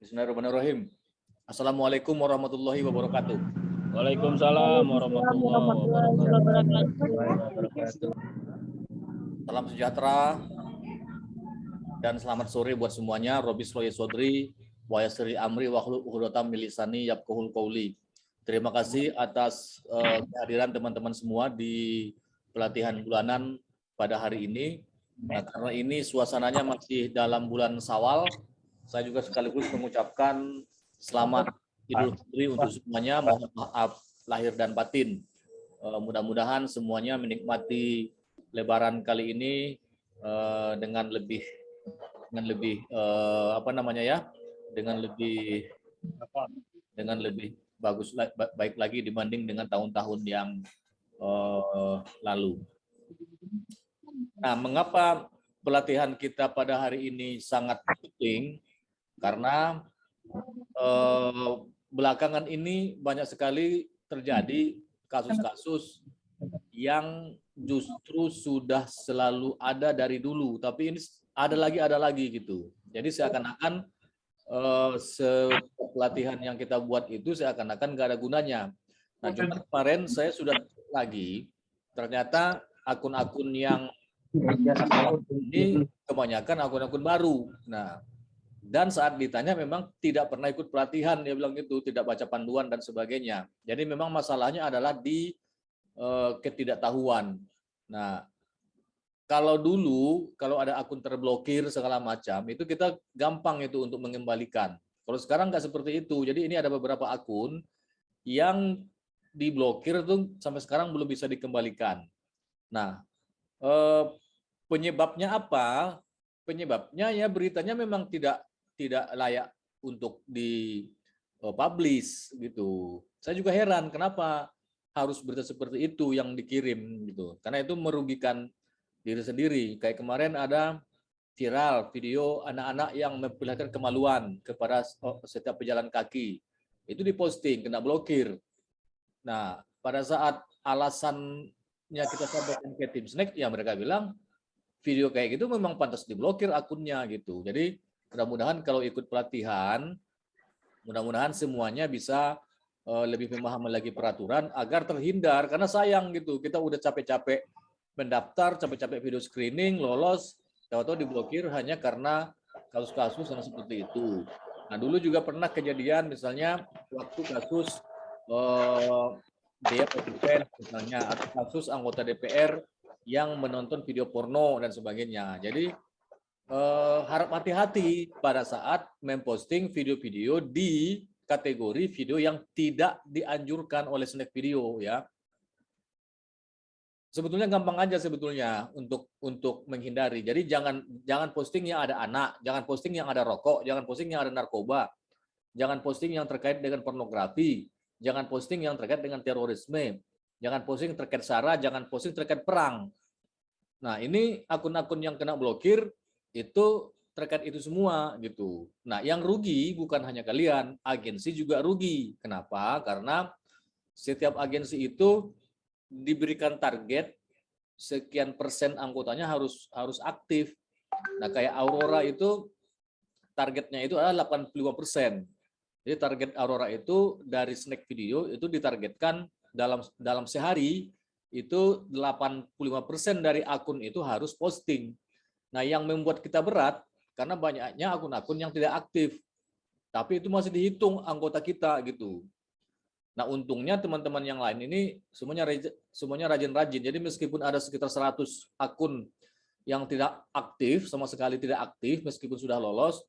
Bismillahirrahmanirrahim. Assalamualaikum warahmatullahi wabarakatuh. Waalaikumsalam warahmatullahi wabarakatuh. Salam sejahtera dan selamat sore buat semuanya. Robi Sloye Sodri, Wayasri Amri, Wahlu Uhudotam Milisani, Yabkuhul Kauli. Terima kasih atas uh, kehadiran teman-teman semua di pelatihan bulanan pada hari ini. Nah, karena ini suasananya masih dalam bulan Sawal, saya juga sekaligus mengucapkan selamat Idul Fitri untuk semuanya. Mohon maaf lahir dan batin. Uh, Mudah-mudahan semuanya menikmati Lebaran kali ini uh, dengan lebih dengan lebih uh, apa namanya ya, dengan lebih dengan lebih bagus baik lagi dibanding dengan tahun-tahun yang uh, lalu. Nah, mengapa pelatihan kita pada hari ini sangat penting? Karena eh, belakangan ini banyak sekali terjadi kasus-kasus yang justru sudah selalu ada dari dulu, tapi ini ada lagi ada lagi gitu. Jadi seakan-akan eh, pelatihan yang kita buat itu seakan-akan nggak ada gunanya. Nah, cuma kemarin saya sudah lagi ternyata akun-akun yang ini kebanyakan akun-akun baru. Nah, dan saat ditanya memang tidak pernah ikut pelatihan, dia bilang itu tidak baca panduan dan sebagainya. Jadi memang masalahnya adalah di uh, ketidaktahuan. Nah, kalau dulu kalau ada akun terblokir segala macam itu kita gampang itu untuk mengembalikan. Kalau sekarang nggak seperti itu. Jadi ini ada beberapa akun yang diblokir itu sampai sekarang belum bisa dikembalikan. Nah, eh, penyebabnya apa? Penyebabnya ya beritanya memang tidak tidak layak untuk di uh, publish gitu. Saya juga heran kenapa harus berita seperti itu yang dikirim gitu. Karena itu merugikan diri sendiri. Kayak kemarin ada viral video anak-anak yang memperlihatkan kemaluan kepada oh, setiap pejalan kaki. Itu diposting, kena blokir. Nah, pada saat alasannya kita sampaikan ke tim snack, ya mereka bilang video kayak gitu memang pantas diblokir akunnya gitu. Jadi mudah-mudahan kalau ikut pelatihan, mudah-mudahan semuanya bisa uh, lebih memahami lagi peraturan agar terhindar karena sayang gitu kita udah capek-capek mendaftar, capek-capek video screening, lolos, tahu-tahu diblokir hanya karena kasus-kasus yang seperti itu. Nah dulu juga pernah kejadian misalnya waktu kasus uh, DPR misalnya atau kasus anggota DPR yang menonton video porno dan sebagainya. Jadi uh, harap hati-hati pada saat memposting video-video di kategori video yang tidak dianjurkan oleh snack video ya. Sebetulnya gampang aja sebetulnya untuk untuk menghindari. Jadi jangan jangan posting yang ada anak, jangan posting yang ada rokok, jangan posting yang ada narkoba, jangan posting yang terkait dengan pornografi, jangan posting yang terkait dengan terorisme, jangan posting terkait sara, jangan posting terkait perang. Nah, ini akun-akun yang kena blokir itu terkait itu semua gitu. Nah, yang rugi bukan hanya kalian, agensi juga rugi. Kenapa? Karena setiap agensi itu diberikan target sekian persen anggotanya harus harus aktif. Nah, kayak Aurora itu targetnya itu adalah 85 persen. Jadi target Aurora itu dari snack video itu ditargetkan dalam dalam sehari itu 85 persen dari akun itu harus posting. Nah, yang membuat kita berat karena banyaknya akun-akun yang tidak aktif. Tapi itu masih dihitung anggota kita gitu. Nah, untungnya teman-teman yang lain ini semuanya semuanya rajin-rajin. Jadi meskipun ada sekitar 100 akun yang tidak aktif, sama sekali tidak aktif meskipun sudah lolos,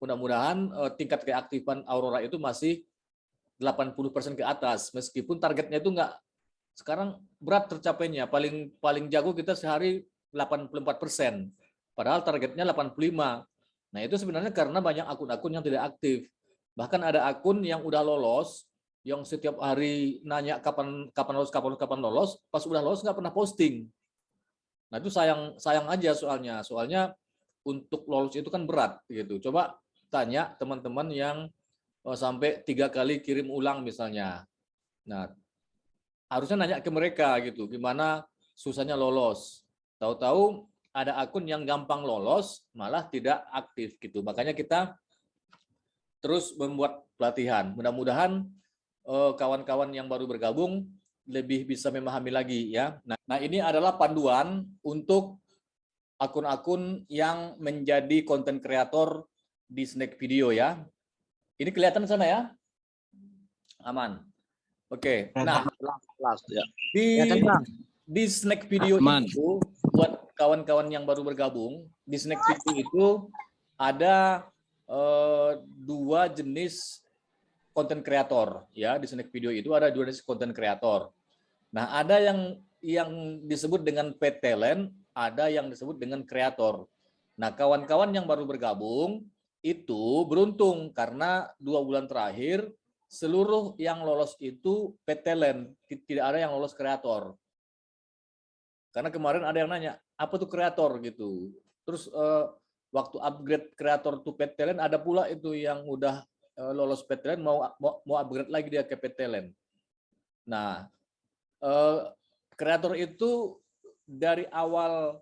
mudah-mudahan eh, tingkat keaktifan Aurora itu masih 80% ke atas meskipun targetnya itu enggak sekarang berat tercapainya paling paling jago kita sehari 84 persen. Padahal targetnya 85. Nah itu sebenarnya karena banyak akun-akun yang tidak aktif. Bahkan ada akun yang udah lolos, yang setiap hari nanya kapan kapan lolos, kapan kapan lolos, pas udah lolos nggak pernah posting. Nah itu sayang sayang aja soalnya. Soalnya untuk lolos itu kan berat gitu. Coba tanya teman-teman yang oh, sampai tiga kali kirim ulang misalnya. Nah harusnya nanya ke mereka gitu, gimana susahnya lolos. Tahu-tahu ada akun yang gampang lolos malah tidak aktif gitu. Makanya kita terus membuat pelatihan. Mudah-mudahan eh, kawan-kawan yang baru bergabung lebih bisa memahami lagi ya. Nah, nah ini adalah panduan untuk akun-akun yang menjadi konten kreator di Snack Video ya. Ini kelihatan sana ya? Aman. Oke. Nah, ya. di di Snack Video Aman. itu kawan-kawan yang baru bergabung, di Snack Video itu ada eh, dua jenis konten kreator ya di Snack Video itu ada dua jenis konten kreator. Nah, ada yang yang disebut dengan pet talent, ada yang disebut dengan kreator. Nah, kawan-kawan yang baru bergabung itu beruntung karena dua bulan terakhir seluruh yang lolos itu pet talent, tidak ada yang lolos kreator. Karena kemarin ada yang nanya, apa tuh kreator gitu. Terus eh, waktu upgrade kreator to pet talent ada pula itu yang udah eh, lolos pet talent mau, mau mau upgrade lagi dia ke pet talent. Nah, eh, kreator itu dari awal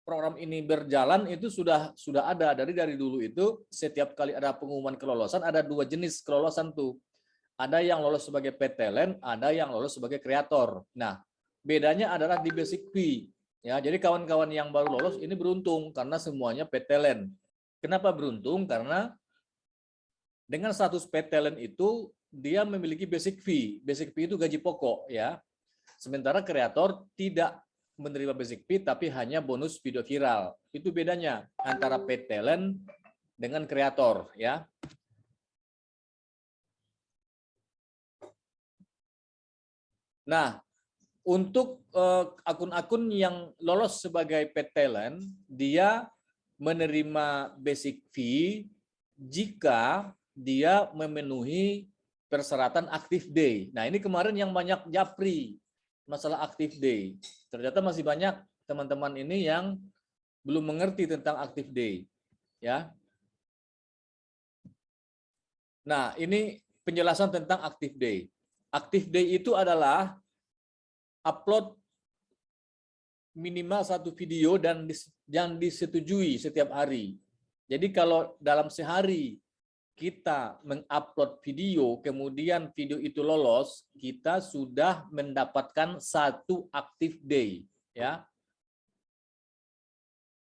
program ini berjalan itu sudah sudah ada dari dari dulu itu setiap kali ada pengumuman kelolosan ada dua jenis kelolosan tuh ada yang lolos sebagai talent ada yang lolos sebagai kreator nah bedanya adalah di basic fee. Ya jadi kawan-kawan yang baru lolos ini beruntung karena semuanya talent. Kenapa beruntung? Karena dengan status talent itu dia memiliki basic fee. Basic fee itu gaji pokok ya. Sementara kreator tidak menerima basic fee tapi hanya bonus video viral. Itu bedanya antara talent dengan kreator ya. Nah, untuk eh, akun-akun uh, yang lolos sebagai paid talent, dia menerima basic fee jika dia memenuhi persyaratan active day. Nah, ini kemarin yang banyak japri masalah active day. Ternyata masih banyak teman-teman ini yang belum mengerti tentang active day. Ya. Nah, ini penjelasan tentang active day. Active day itu adalah upload minimal satu video dan yang disetujui setiap hari. Jadi kalau dalam sehari kita mengupload video, kemudian video itu lolos, kita sudah mendapatkan satu active day, ya.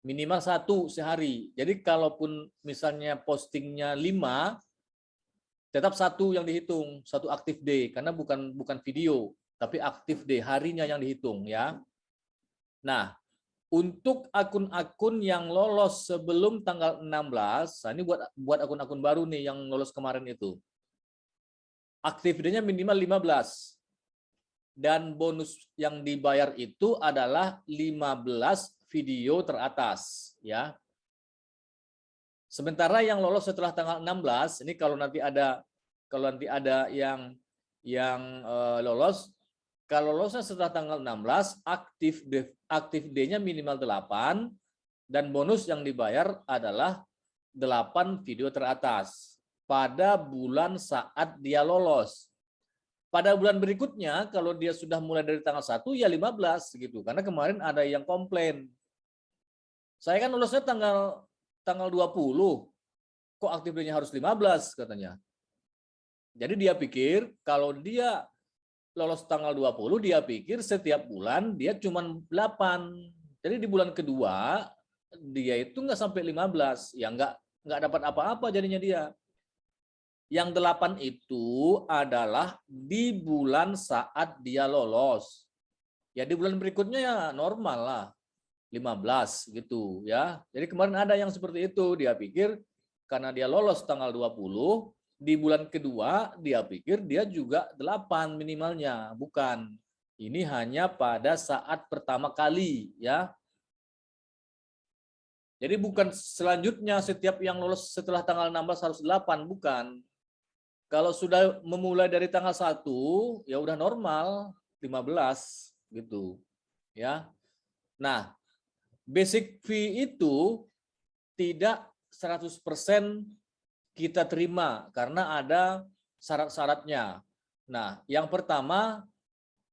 Minimal satu sehari. Jadi kalaupun misalnya postingnya lima, tetap satu yang dihitung, satu active day, karena bukan bukan video, tapi active day harinya yang dihitung, ya. Nah, untuk akun-akun yang lolos sebelum tanggal 16, nah ini buat buat akun-akun baru nih yang lolos kemarin itu. Aktivitasnya minimal 15. Dan bonus yang dibayar itu adalah 15 video teratas, ya. Sementara yang lolos setelah tanggal 16, ini kalau nanti ada kalau nanti ada yang yang uh, lolos kalau lolosnya setelah tanggal 16, aktif aktif D-nya minimal 8 dan bonus yang dibayar adalah 8 video teratas pada bulan saat dia lolos. Pada bulan berikutnya kalau dia sudah mulai dari tanggal 1 ya 15 gitu. Karena kemarin ada yang komplain. Saya kan lolosnya tanggal tanggal 20. Kok aktif D-nya harus 15 katanya. Jadi dia pikir kalau dia lolos tanggal 20 dia pikir setiap bulan dia cuma 8. Jadi di bulan kedua dia itu nggak sampai 15, ya nggak nggak dapat apa-apa jadinya dia. Yang 8 itu adalah di bulan saat dia lolos. Ya di bulan berikutnya ya normal lah. 15 gitu ya. Jadi kemarin ada yang seperti itu, dia pikir karena dia lolos tanggal 20, di bulan kedua dia pikir dia juga delapan minimalnya. Bukan. Ini hanya pada saat pertama kali ya. Jadi bukan selanjutnya setiap yang lolos setelah tanggal 16 harus 8 bukan. Kalau sudah memulai dari tanggal 1 ya udah normal 15 gitu ya. Nah basic fee itu tidak 100% kita terima karena ada syarat-syaratnya. Nah, yang pertama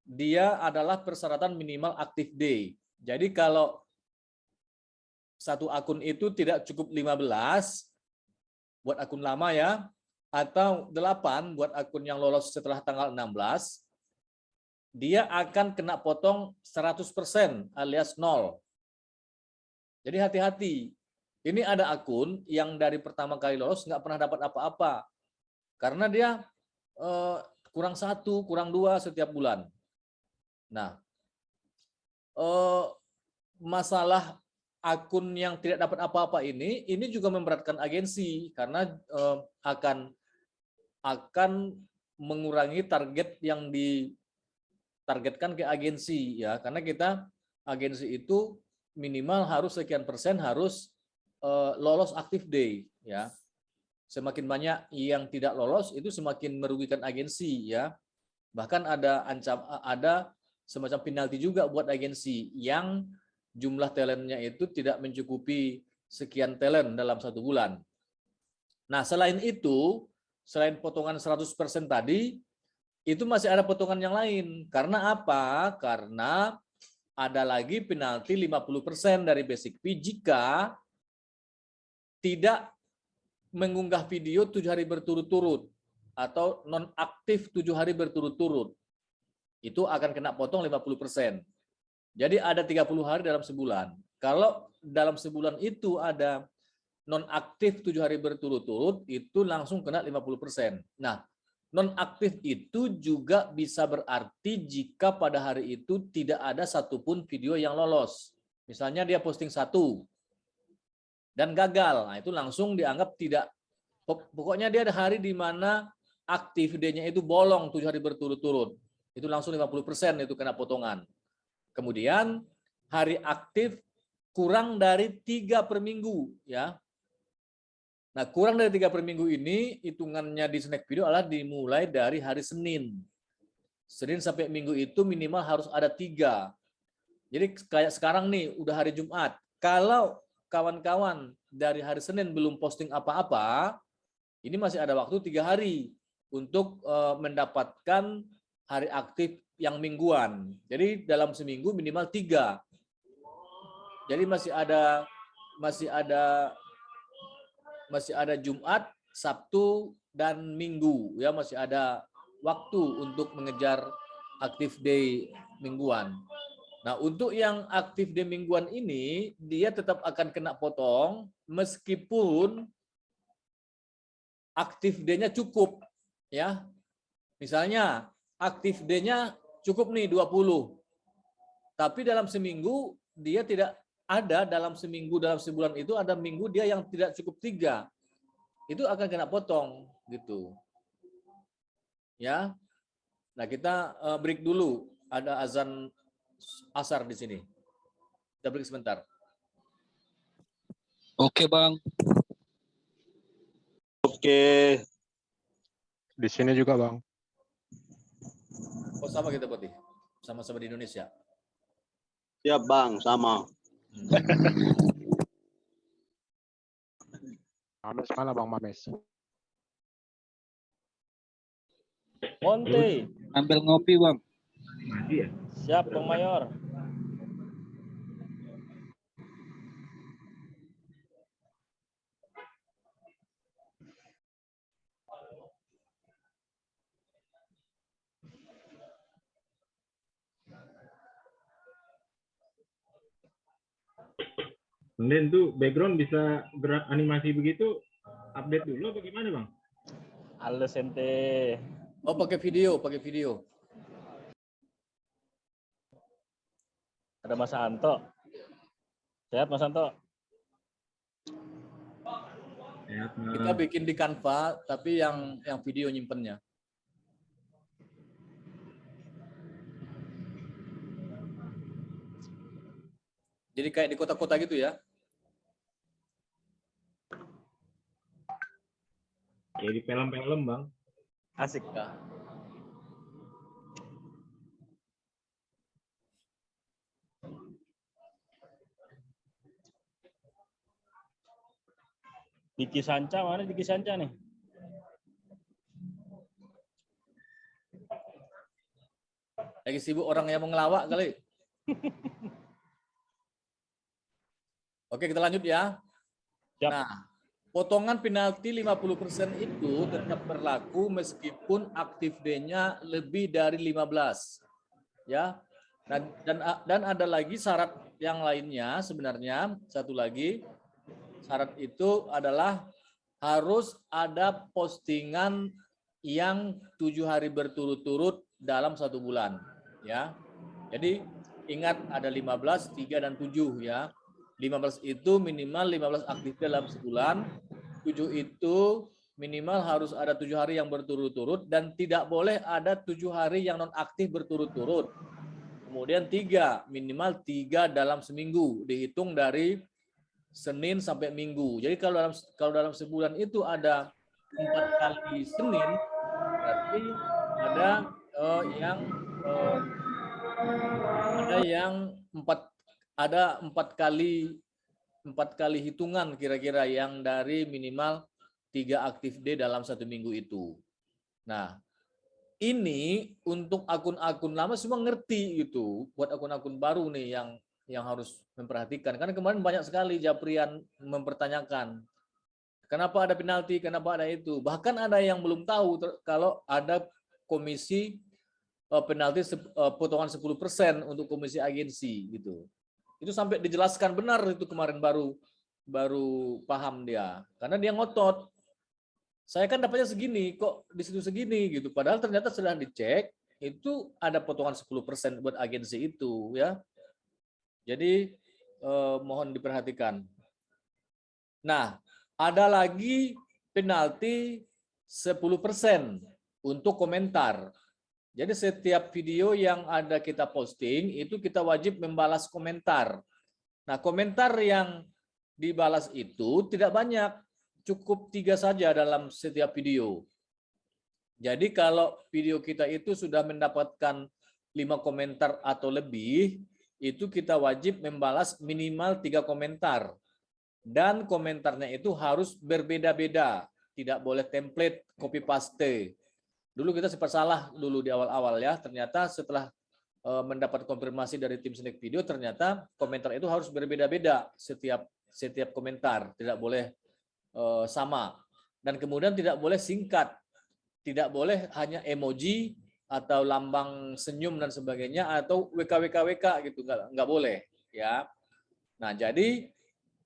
dia adalah persyaratan minimal active day. Jadi kalau satu akun itu tidak cukup 15, buat akun lama ya, atau 8 buat akun yang lolos setelah tanggal 16, dia akan kena potong 100% alias nol. Jadi hati-hati. Ini ada akun yang dari pertama kali lolos nggak pernah dapat apa-apa. Karena dia eh, kurang satu, kurang dua setiap bulan. Nah, eh, masalah akun yang tidak dapat apa-apa ini, ini juga memberatkan agensi karena eh, akan akan mengurangi target yang ditargetkan ke agensi ya, karena kita agensi itu minimal harus sekian persen harus lolos active day ya. Semakin banyak yang tidak lolos itu semakin merugikan agensi ya. Bahkan ada ancam ada semacam penalti juga buat agensi yang jumlah talentnya itu tidak mencukupi sekian talent dalam satu bulan. Nah, selain itu, selain potongan 100% tadi, itu masih ada potongan yang lain. Karena apa? Karena ada lagi penalti 50% dari basic fee jika tidak mengunggah video tujuh hari berturut-turut atau non-aktif tujuh hari berturut-turut. Itu akan kena potong 50%. Jadi ada 30 hari dalam sebulan. Kalau dalam sebulan itu ada non-aktif tujuh hari berturut-turut, itu langsung kena 50%. Nah, non-aktif itu juga bisa berarti jika pada hari itu tidak ada satupun video yang lolos. Misalnya dia posting satu dan gagal, nah itu langsung dianggap tidak. Pokoknya dia ada hari di mana aktif videonya itu bolong tujuh hari berturut-turut. Itu langsung 50% itu kena potongan. Kemudian hari aktif kurang dari tiga per minggu ya. Nah kurang dari tiga per minggu ini hitungannya di snack video adalah dimulai dari hari Senin. Senin sampai Minggu itu minimal harus ada tiga. Jadi kayak sekarang nih udah hari Jumat. Kalau kawan-kawan dari hari Senin belum posting apa-apa, ini masih ada waktu tiga hari untuk uh, mendapatkan hari aktif yang mingguan. Jadi dalam seminggu minimal tiga. Jadi masih ada masih ada masih ada Jumat, Sabtu dan Minggu ya masih ada waktu untuk mengejar aktif day mingguan. Nah, untuk yang aktif day mingguan ini dia tetap akan kena potong meskipun aktif day-nya cukup ya. Misalnya aktif day-nya cukup nih 20. Tapi dalam seminggu dia tidak ada dalam seminggu dalam sebulan itu ada minggu dia yang tidak cukup tiga itu akan kena potong gitu ya nah kita uh, break dulu ada azan asar di sini. Kita break sebentar. Oke bang. Oke. Di sini juga bang. Oh sama kita putih, sama-sama di Indonesia. Ya bang, sama. Mames mana bang Mames. Monte. Ambil ngopi bang siap bang mayor Kemudian tuh background bisa gerak animasi begitu, update dulu apa gimana bang? Halo ente. Oh pakai video, pakai video. Ada Mas Anto. Sehat Mas Anto? Kita bikin di Canva, tapi yang yang video nyimpennya. Jadi kayak di kota-kota gitu ya. Kayak di film-film bang. Asik. Ya. Diki Sanca mana Diki Sanca nih? Lagi sibuk orang yang mau ngelawak kali. Oke, kita lanjut ya. Siap. Nah, potongan penalti 50% itu tetap berlaku meskipun aktif D-nya lebih dari 15. Ya. Dan, dan dan ada lagi syarat yang lainnya sebenarnya satu lagi syarat itu adalah harus ada postingan yang tujuh hari berturut-turut dalam satu bulan ya. Jadi ingat ada 15 3 dan 7 ya. 15 itu minimal 15 aktif dalam sebulan. 7 itu minimal harus ada tujuh hari yang berturut-turut dan tidak boleh ada tujuh hari yang non aktif berturut-turut. Kemudian tiga, minimal tiga dalam seminggu, dihitung dari Senin sampai Minggu. Jadi kalau dalam kalau dalam sebulan itu ada empat kali Senin, berarti ada uh, yang uh, ada yang empat ada empat kali empat kali hitungan kira-kira yang dari minimal tiga aktif D dalam satu minggu itu. Nah, ini untuk akun-akun lama semua ngerti gitu. Buat akun-akun baru nih yang yang harus memperhatikan. Karena kemarin banyak sekali Japrian mempertanyakan kenapa ada penalti, kenapa ada itu. Bahkan ada yang belum tahu kalau ada komisi eh, penalti eh, potongan 10% untuk komisi agensi gitu. Itu sampai dijelaskan benar itu kemarin baru baru paham dia. Karena dia ngotot saya kan dapatnya segini, kok di situ segini gitu. Padahal ternyata setelah dicek itu ada potongan 10% buat agensi itu ya. Jadi eh, mohon diperhatikan. Nah, ada lagi penalti 10% untuk komentar. Jadi setiap video yang ada kita posting itu kita wajib membalas komentar. Nah, komentar yang dibalas itu tidak banyak cukup tiga saja dalam setiap video. Jadi kalau video kita itu sudah mendapatkan lima komentar atau lebih, itu kita wajib membalas minimal tiga komentar. Dan komentarnya itu harus berbeda-beda. Tidak boleh template copy paste. Dulu kita sempat salah dulu di awal-awal ya. Ternyata setelah eh, mendapat konfirmasi dari tim Snack Video, ternyata komentar itu harus berbeda-beda setiap setiap komentar. Tidak boleh Eh, sama. Dan kemudian tidak boleh singkat. Tidak boleh hanya emoji atau lambang senyum dan sebagainya atau WKWKWK gitu nggak nggak boleh ya. Nah, jadi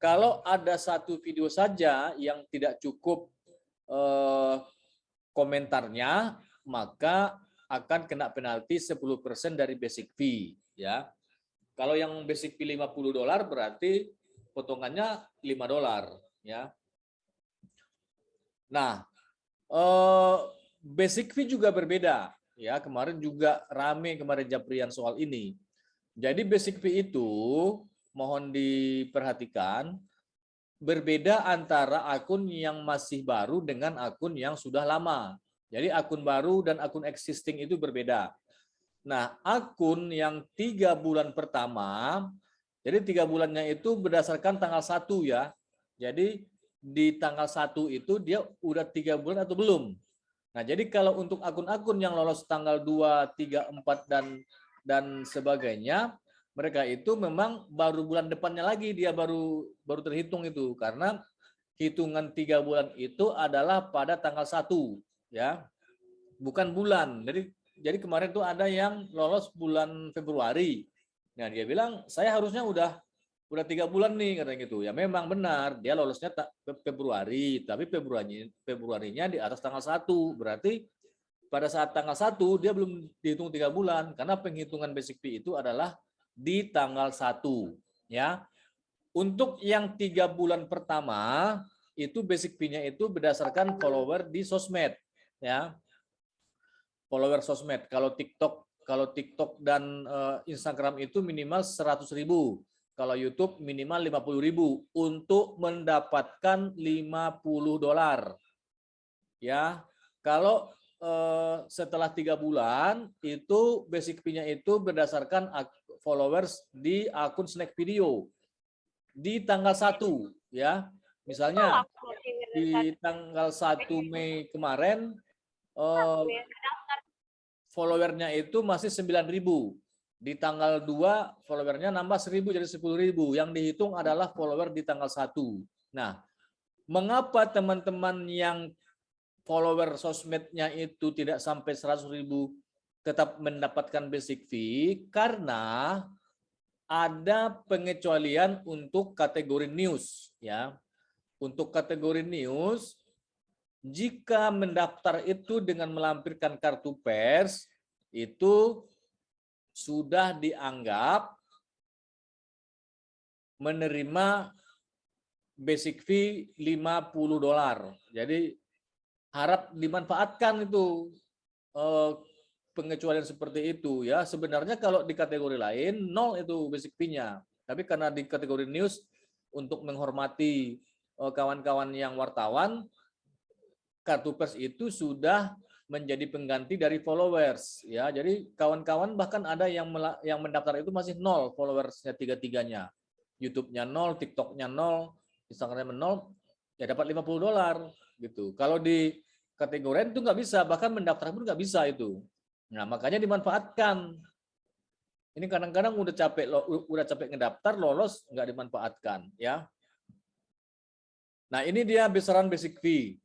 kalau ada satu video saja yang tidak cukup eh, komentarnya, maka akan kena penalti 10% dari basic fee ya. Kalau yang basic fee 50 dolar berarti potongannya 5 dolar ya. Nah, eh, basic fee juga berbeda. Ya, kemarin juga rame kemarin Japrian soal ini. Jadi basic fee itu mohon diperhatikan berbeda antara akun yang masih baru dengan akun yang sudah lama. Jadi akun baru dan akun existing itu berbeda. Nah, akun yang tiga bulan pertama, jadi tiga bulannya itu berdasarkan tanggal satu ya. Jadi di tanggal 1 itu dia udah tiga bulan atau belum. Nah, jadi kalau untuk akun-akun yang lolos tanggal 2, 3, 4 dan dan sebagainya, mereka itu memang baru bulan depannya lagi dia baru baru terhitung itu karena hitungan tiga bulan itu adalah pada tanggal 1 ya. Bukan bulan. Jadi jadi kemarin tuh ada yang lolos bulan Februari. Nah, dia bilang saya harusnya udah udah tiga bulan nih katanya gitu ya memang benar. Dia lolosnya tak Februari. Tapi Februari Februarinya di atas tanggal satu. Berarti pada saat tanggal satu dia belum dihitung tiga bulan. Karena penghitungan basic fee itu adalah di tanggal satu. Ya. Untuk yang tiga bulan pertama itu basic fee-nya itu berdasarkan follower di sosmed. Ya. Follower sosmed. Kalau TikTok kalau TikTok dan uh, Instagram itu minimal 100.000 kalau YouTube minimal 50.000 untuk mendapatkan 50 dolar. Ya, kalau eh, setelah tiga bulan itu basic fee-nya itu berdasarkan followers di akun Snack Video. Di tanggal 1 ya. Misalnya di tanggal 1 Mei kemarin eh, followernya itu masih 9.000 di tanggal 2 followernya nambah 1000 jadi 10.000 yang dihitung adalah follower di tanggal 1 nah mengapa teman-teman yang follower sosmednya itu tidak sampai 100 ribu tetap mendapatkan basic fee? Karena ada pengecualian untuk kategori news ya. Untuk kategori news jika mendaftar itu dengan melampirkan kartu pers itu sudah dianggap menerima basic fee 50 dolar. Jadi harap dimanfaatkan itu eh, pengecualian seperti itu ya. Sebenarnya kalau di kategori lain nol itu basic fee-nya. Tapi karena di kategori news untuk menghormati eh, kawan-kawan yang wartawan kartu pers itu sudah menjadi pengganti dari followers ya. Jadi kawan-kawan bahkan ada yang yang mendaftar itu masih nol followersnya tiga-tiganya. YouTube-nya nol, TikTok-nya nol, Instagram nol, ya dapat 50 dolar gitu. Kalau di kategori itu nggak bisa, bahkan mendaftar pun nggak bisa itu. Nah makanya dimanfaatkan. Ini kadang-kadang udah capek udah capek ngedaftar lolos nggak dimanfaatkan ya. Nah ini dia besaran basic fee.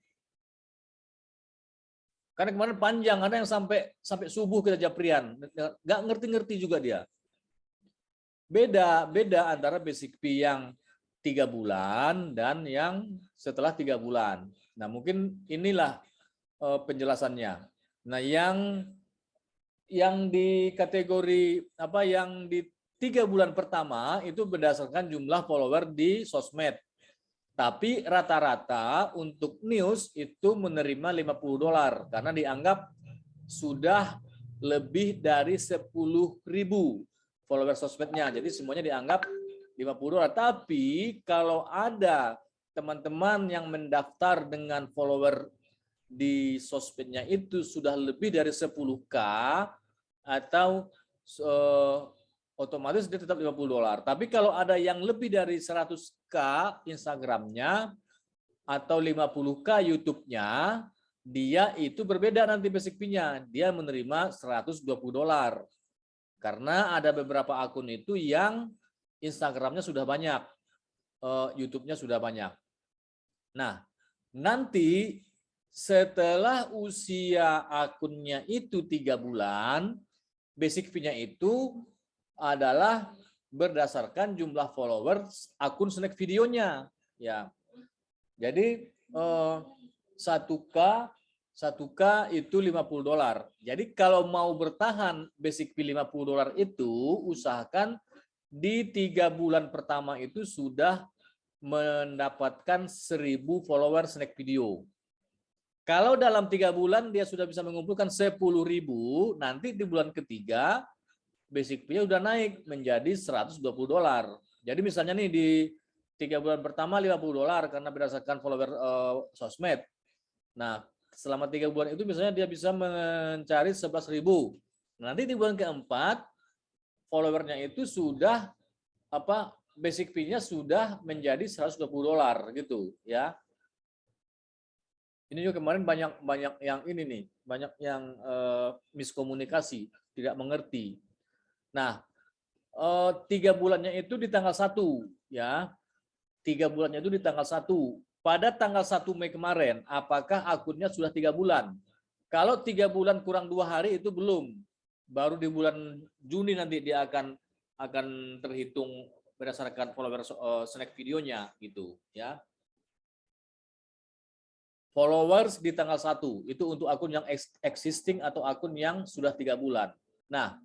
Karena kemarin panjang, ada yang sampai sampai subuh kita japrian, nggak ngerti-ngerti juga dia. Beda, beda antara basic fee yang tiga bulan dan yang setelah tiga bulan. Nah mungkin inilah uh, penjelasannya. Nah yang yang di kategori apa yang di tiga bulan pertama itu berdasarkan jumlah follower di sosmed. Tapi rata-rata untuk news itu menerima 50 dolar karena dianggap sudah lebih dari 10 ribu follower sosmednya. Jadi semuanya dianggap 50 dolar. Tapi kalau ada teman-teman yang mendaftar dengan follower di sosmednya itu sudah lebih dari 10k atau uh, otomatis dia tetap 50 dolar. Tapi kalau ada yang lebih dari 100k Instagramnya atau 50k YouTube-nya, dia itu berbeda nanti basic fee-nya. Dia menerima 120 dolar. Karena ada beberapa akun itu yang Instagramnya sudah banyak, eh, YouTube-nya sudah banyak. Nah, nanti setelah usia akunnya itu tiga bulan, basic fee-nya itu adalah berdasarkan jumlah followers akun snack videonya. Ya, jadi eh, satu k 1K itu 50 dolar. Jadi kalau mau bertahan basic fee 50 dolar itu usahakan di tiga bulan pertama itu sudah mendapatkan 1000 follower snack video. Kalau dalam tiga bulan dia sudah bisa mengumpulkan 10.000, nanti di bulan ketiga basic fee udah naik menjadi 120 dolar. Jadi misalnya nih di tiga bulan pertama 50 dolar karena berdasarkan follower uh, sosmed. Nah selama tiga bulan itu misalnya dia bisa mencari 11.000. Nanti di bulan keempat followernya itu sudah apa basic fee-nya sudah menjadi 120 dolar gitu ya. Ini juga kemarin banyak banyak yang ini nih, banyak yang uh, miskomunikasi, tidak mengerti. Nah, uh, tiga bulannya itu di tanggal satu ya. Tiga bulannya itu di tanggal satu pada tanggal 1 Mei kemarin, apakah akunnya sudah tiga bulan? Kalau tiga bulan kurang dua hari itu belum. Baru di bulan Juni nanti dia akan akan terhitung berdasarkan follower uh, snack videonya gitu ya. Followers di tanggal 1 itu untuk akun yang existing atau akun yang sudah tiga bulan. Nah,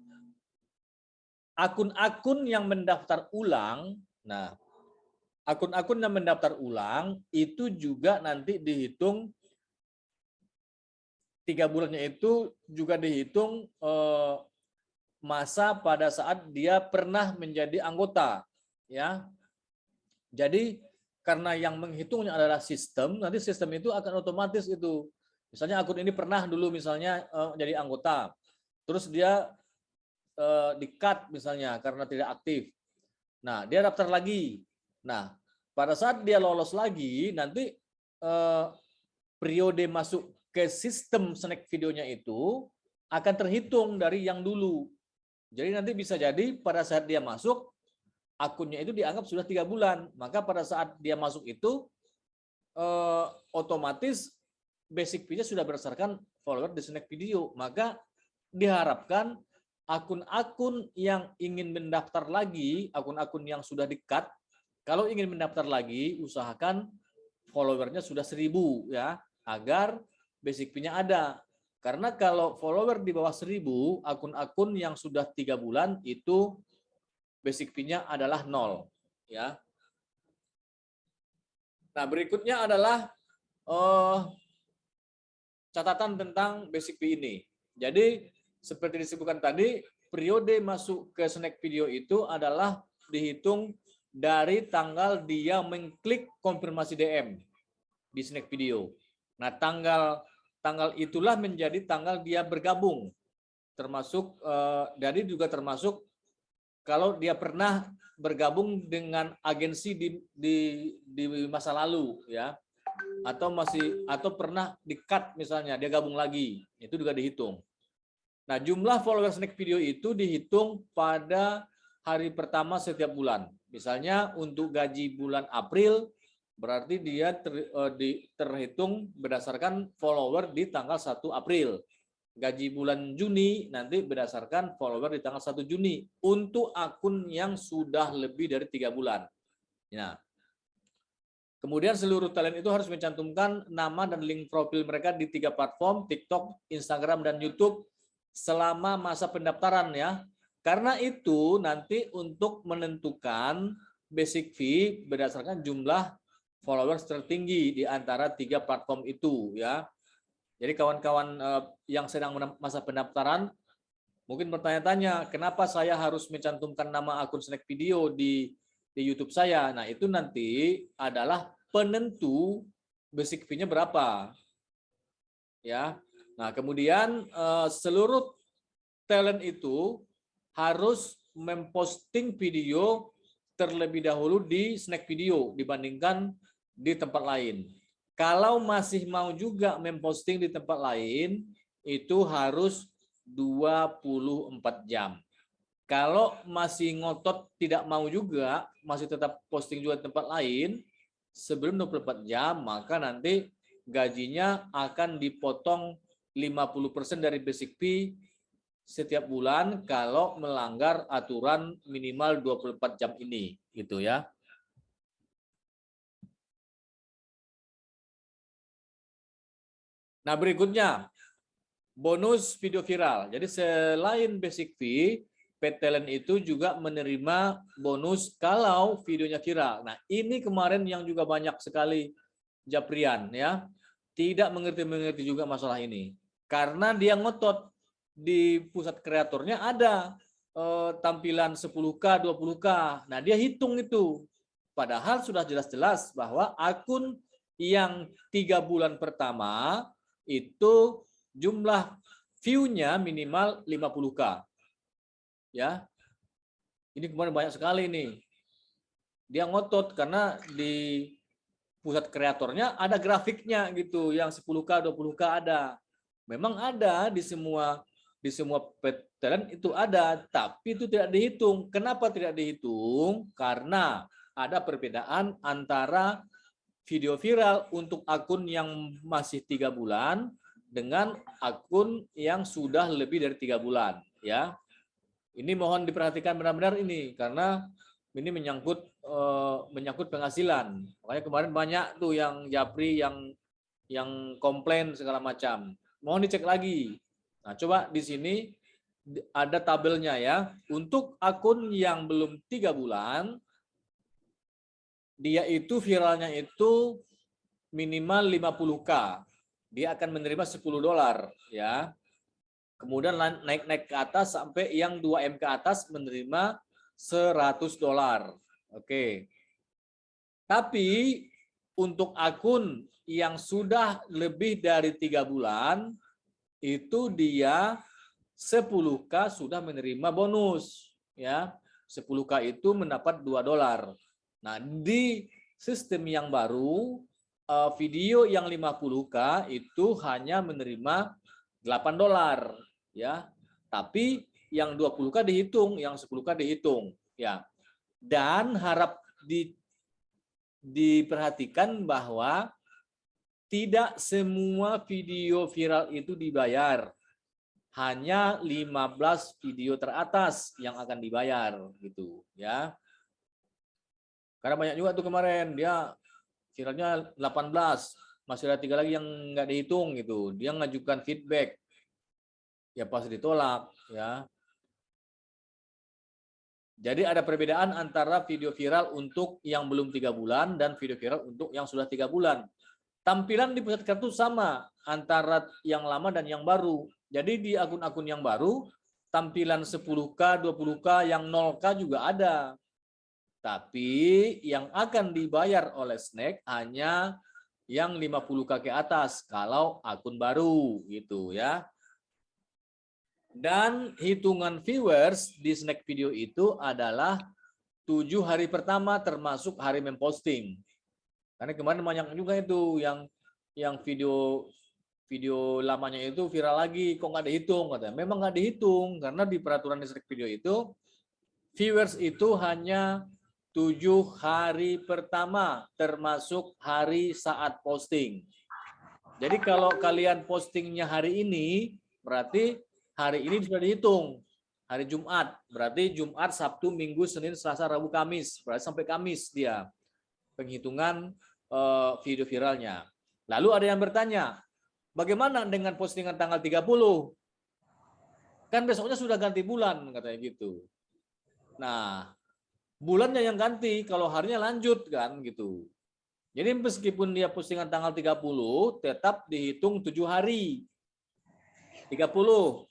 akun-akun yang mendaftar ulang, nah akun-akun yang mendaftar ulang itu juga nanti dihitung tiga bulannya itu juga dihitung eh, masa pada saat dia pernah menjadi anggota ya. Jadi karena yang menghitungnya adalah sistem nanti sistem itu akan otomatis itu. Misalnya akun ini pernah dulu misalnya eh, jadi anggota terus dia eh, di cut misalnya karena tidak aktif nah dia daftar lagi Nah, pada saat dia lolos lagi, nanti eh, periode masuk ke sistem snack videonya itu akan terhitung dari yang dulu. Jadi nanti bisa jadi pada saat dia masuk, akunnya itu dianggap sudah tiga bulan. Maka pada saat dia masuk itu, eh, otomatis basic fee-nya sudah berdasarkan follower di snack video. Maka diharapkan akun-akun yang ingin mendaftar lagi, akun-akun yang sudah dekat, kalau ingin mendaftar lagi, usahakan followernya sudah seribu ya, agar basic fee-nya ada. Karena kalau follower di bawah seribu, akun-akun yang sudah tiga bulan itu basic fee-nya adalah nol. Ya. Nah berikutnya adalah uh, catatan tentang basic fee ini. Jadi seperti disebutkan tadi, periode masuk ke snack video itu adalah dihitung dari tanggal dia mengklik konfirmasi DM di snack video. Nah, tanggal tanggal itulah menjadi tanggal dia bergabung. Termasuk eh, jadi juga termasuk kalau dia pernah bergabung dengan agensi di di di masa lalu ya. Atau masih atau pernah di-cut misalnya dia gabung lagi. Itu juga dihitung. Nah, jumlah follower snack video itu dihitung pada hari pertama setiap bulan. Misalnya untuk gaji bulan April, berarti dia ter, uh, di, terhitung berdasarkan follower di tanggal 1 April. Gaji bulan Juni nanti berdasarkan follower di tanggal 1 Juni untuk akun yang sudah lebih dari tiga bulan. Nah, kemudian seluruh talent itu harus mencantumkan nama dan link profil mereka di tiga platform, TikTok, Instagram, dan YouTube selama masa pendaftaran ya karena itu nanti untuk menentukan basic fee berdasarkan jumlah followers tertinggi di antara tiga platform itu ya. Jadi kawan-kawan eh, yang sedang masa pendaftaran mungkin bertanya-tanya kenapa saya harus mencantumkan nama akun snack video di di YouTube saya. Nah, itu nanti adalah penentu basic fee-nya berapa. Ya. Nah, kemudian eh, seluruh talent itu harus memposting video terlebih dahulu di snack video dibandingkan di tempat lain. Kalau masih mau juga memposting di tempat lain, itu harus 24 jam. Kalau masih ngotot tidak mau juga, masih tetap posting juga di tempat lain, sebelum 24 jam, maka nanti gajinya akan dipotong 50% dari basic fee setiap bulan kalau melanggar aturan minimal 24 jam ini gitu ya. Nah, berikutnya bonus video viral. Jadi selain basic fee, Talent itu juga menerima bonus kalau videonya viral. Nah, ini kemarin yang juga banyak sekali Japrian ya. Tidak mengerti-mengerti juga masalah ini. Karena dia ngotot di pusat kreatornya ada eh, tampilan 10K, 20K. Nah, dia hitung itu. Padahal sudah jelas-jelas bahwa akun yang tiga bulan pertama itu jumlah view-nya minimal 50K. Ya. Ini kemarin banyak sekali nih. Dia ngotot karena di pusat kreatornya ada grafiknya gitu, yang 10K, 20K ada. Memang ada di semua di semua talent itu ada, tapi itu tidak dihitung. Kenapa tidak dihitung? Karena ada perbedaan antara video viral untuk akun yang masih tiga bulan dengan akun yang sudah lebih dari tiga bulan. Ya, ini mohon diperhatikan benar-benar ini karena ini menyangkut eh, menyangkut penghasilan. Makanya kemarin banyak tuh yang japri yang yang komplain segala macam. Mohon dicek lagi Nah, coba di sini ada tabelnya ya. Untuk akun yang belum tiga bulan, dia itu viralnya itu minimal 50k. Dia akan menerima 10 dolar ya. Kemudian naik-naik ke atas sampai yang 2M ke atas menerima 100 dolar. Oke. Tapi untuk akun yang sudah lebih dari tiga bulan, itu dia 10K sudah menerima bonus ya. 10K itu mendapat 2 dolar. Nah di sistem yang baru eh, video yang 50K itu hanya menerima 8 dolar ya. Tapi yang 20K dihitung yang 10K dihitung ya. Dan harap di diperhatikan bahwa tidak semua video viral itu dibayar. Hanya 15 video teratas yang akan dibayar gitu ya. Karena banyak juga tuh kemarin dia viralnya 18, masih ada tiga lagi yang nggak dihitung gitu. Dia ngajukan feedback. Ya pasti ditolak ya. Jadi ada perbedaan antara video viral untuk yang belum tiga bulan dan video viral untuk yang sudah tiga bulan. Tampilan di pusat kartu sama antara yang lama dan yang baru. Jadi di akun-akun yang baru, tampilan 10K, 20K, yang 0K juga ada. Tapi yang akan dibayar oleh Snack hanya yang 50K ke atas kalau akun baru gitu ya. Dan hitungan viewers di snack video itu adalah tujuh hari pertama termasuk hari memposting. Karena kemarin banyak juga itu yang yang video video lamanya itu viral lagi, kok nggak dihitung katanya. Memang nggak dihitung karena di peraturan di snack video itu viewers itu hanya tujuh hari pertama termasuk hari saat posting. Jadi kalau kalian postingnya hari ini berarti hari ini sudah dihitung. Hari Jumat. Berarti Jumat Sabtu Minggu Senin Selasa Rabu Kamis. Berarti sampai Kamis dia penghitungan uh, video viralnya. Lalu ada yang bertanya bagaimana dengan postingan tanggal 30 kan besoknya sudah ganti bulan katanya gitu. Nah bulannya yang ganti kalau harinya lanjut kan gitu. Jadi meskipun dia postingan tanggal 30 tetap dihitung tujuh hari. 30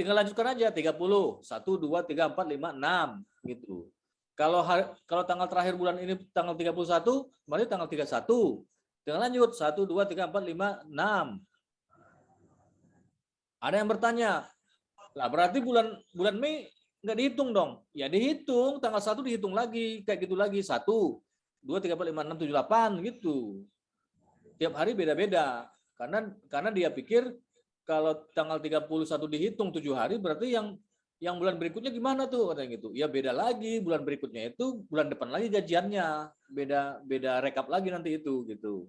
tinggal lanjutkan aja 30 1 2 3 4 5 6 gitu. Kalau hari, kalau tanggal terakhir bulan ini tanggal 31 berarti tanggal 31 tinggal lanjut 1 2 3 4 5 6 ada yang bertanya lah berarti bulan bulan Mei nggak dihitung dong? Ya dihitung tanggal 1 dihitung lagi kayak gitu lagi 1 2 3 4 5 6 7 8 gitu. Tiap hari beda-beda karena karena dia pikir kalau tanggal 31 dihitung tujuh hari berarti yang yang bulan berikutnya gimana tuh? Katanya gitu. Ya beda lagi bulan berikutnya itu bulan depan lagi gajiannya. Beda beda rekap lagi nanti itu gitu.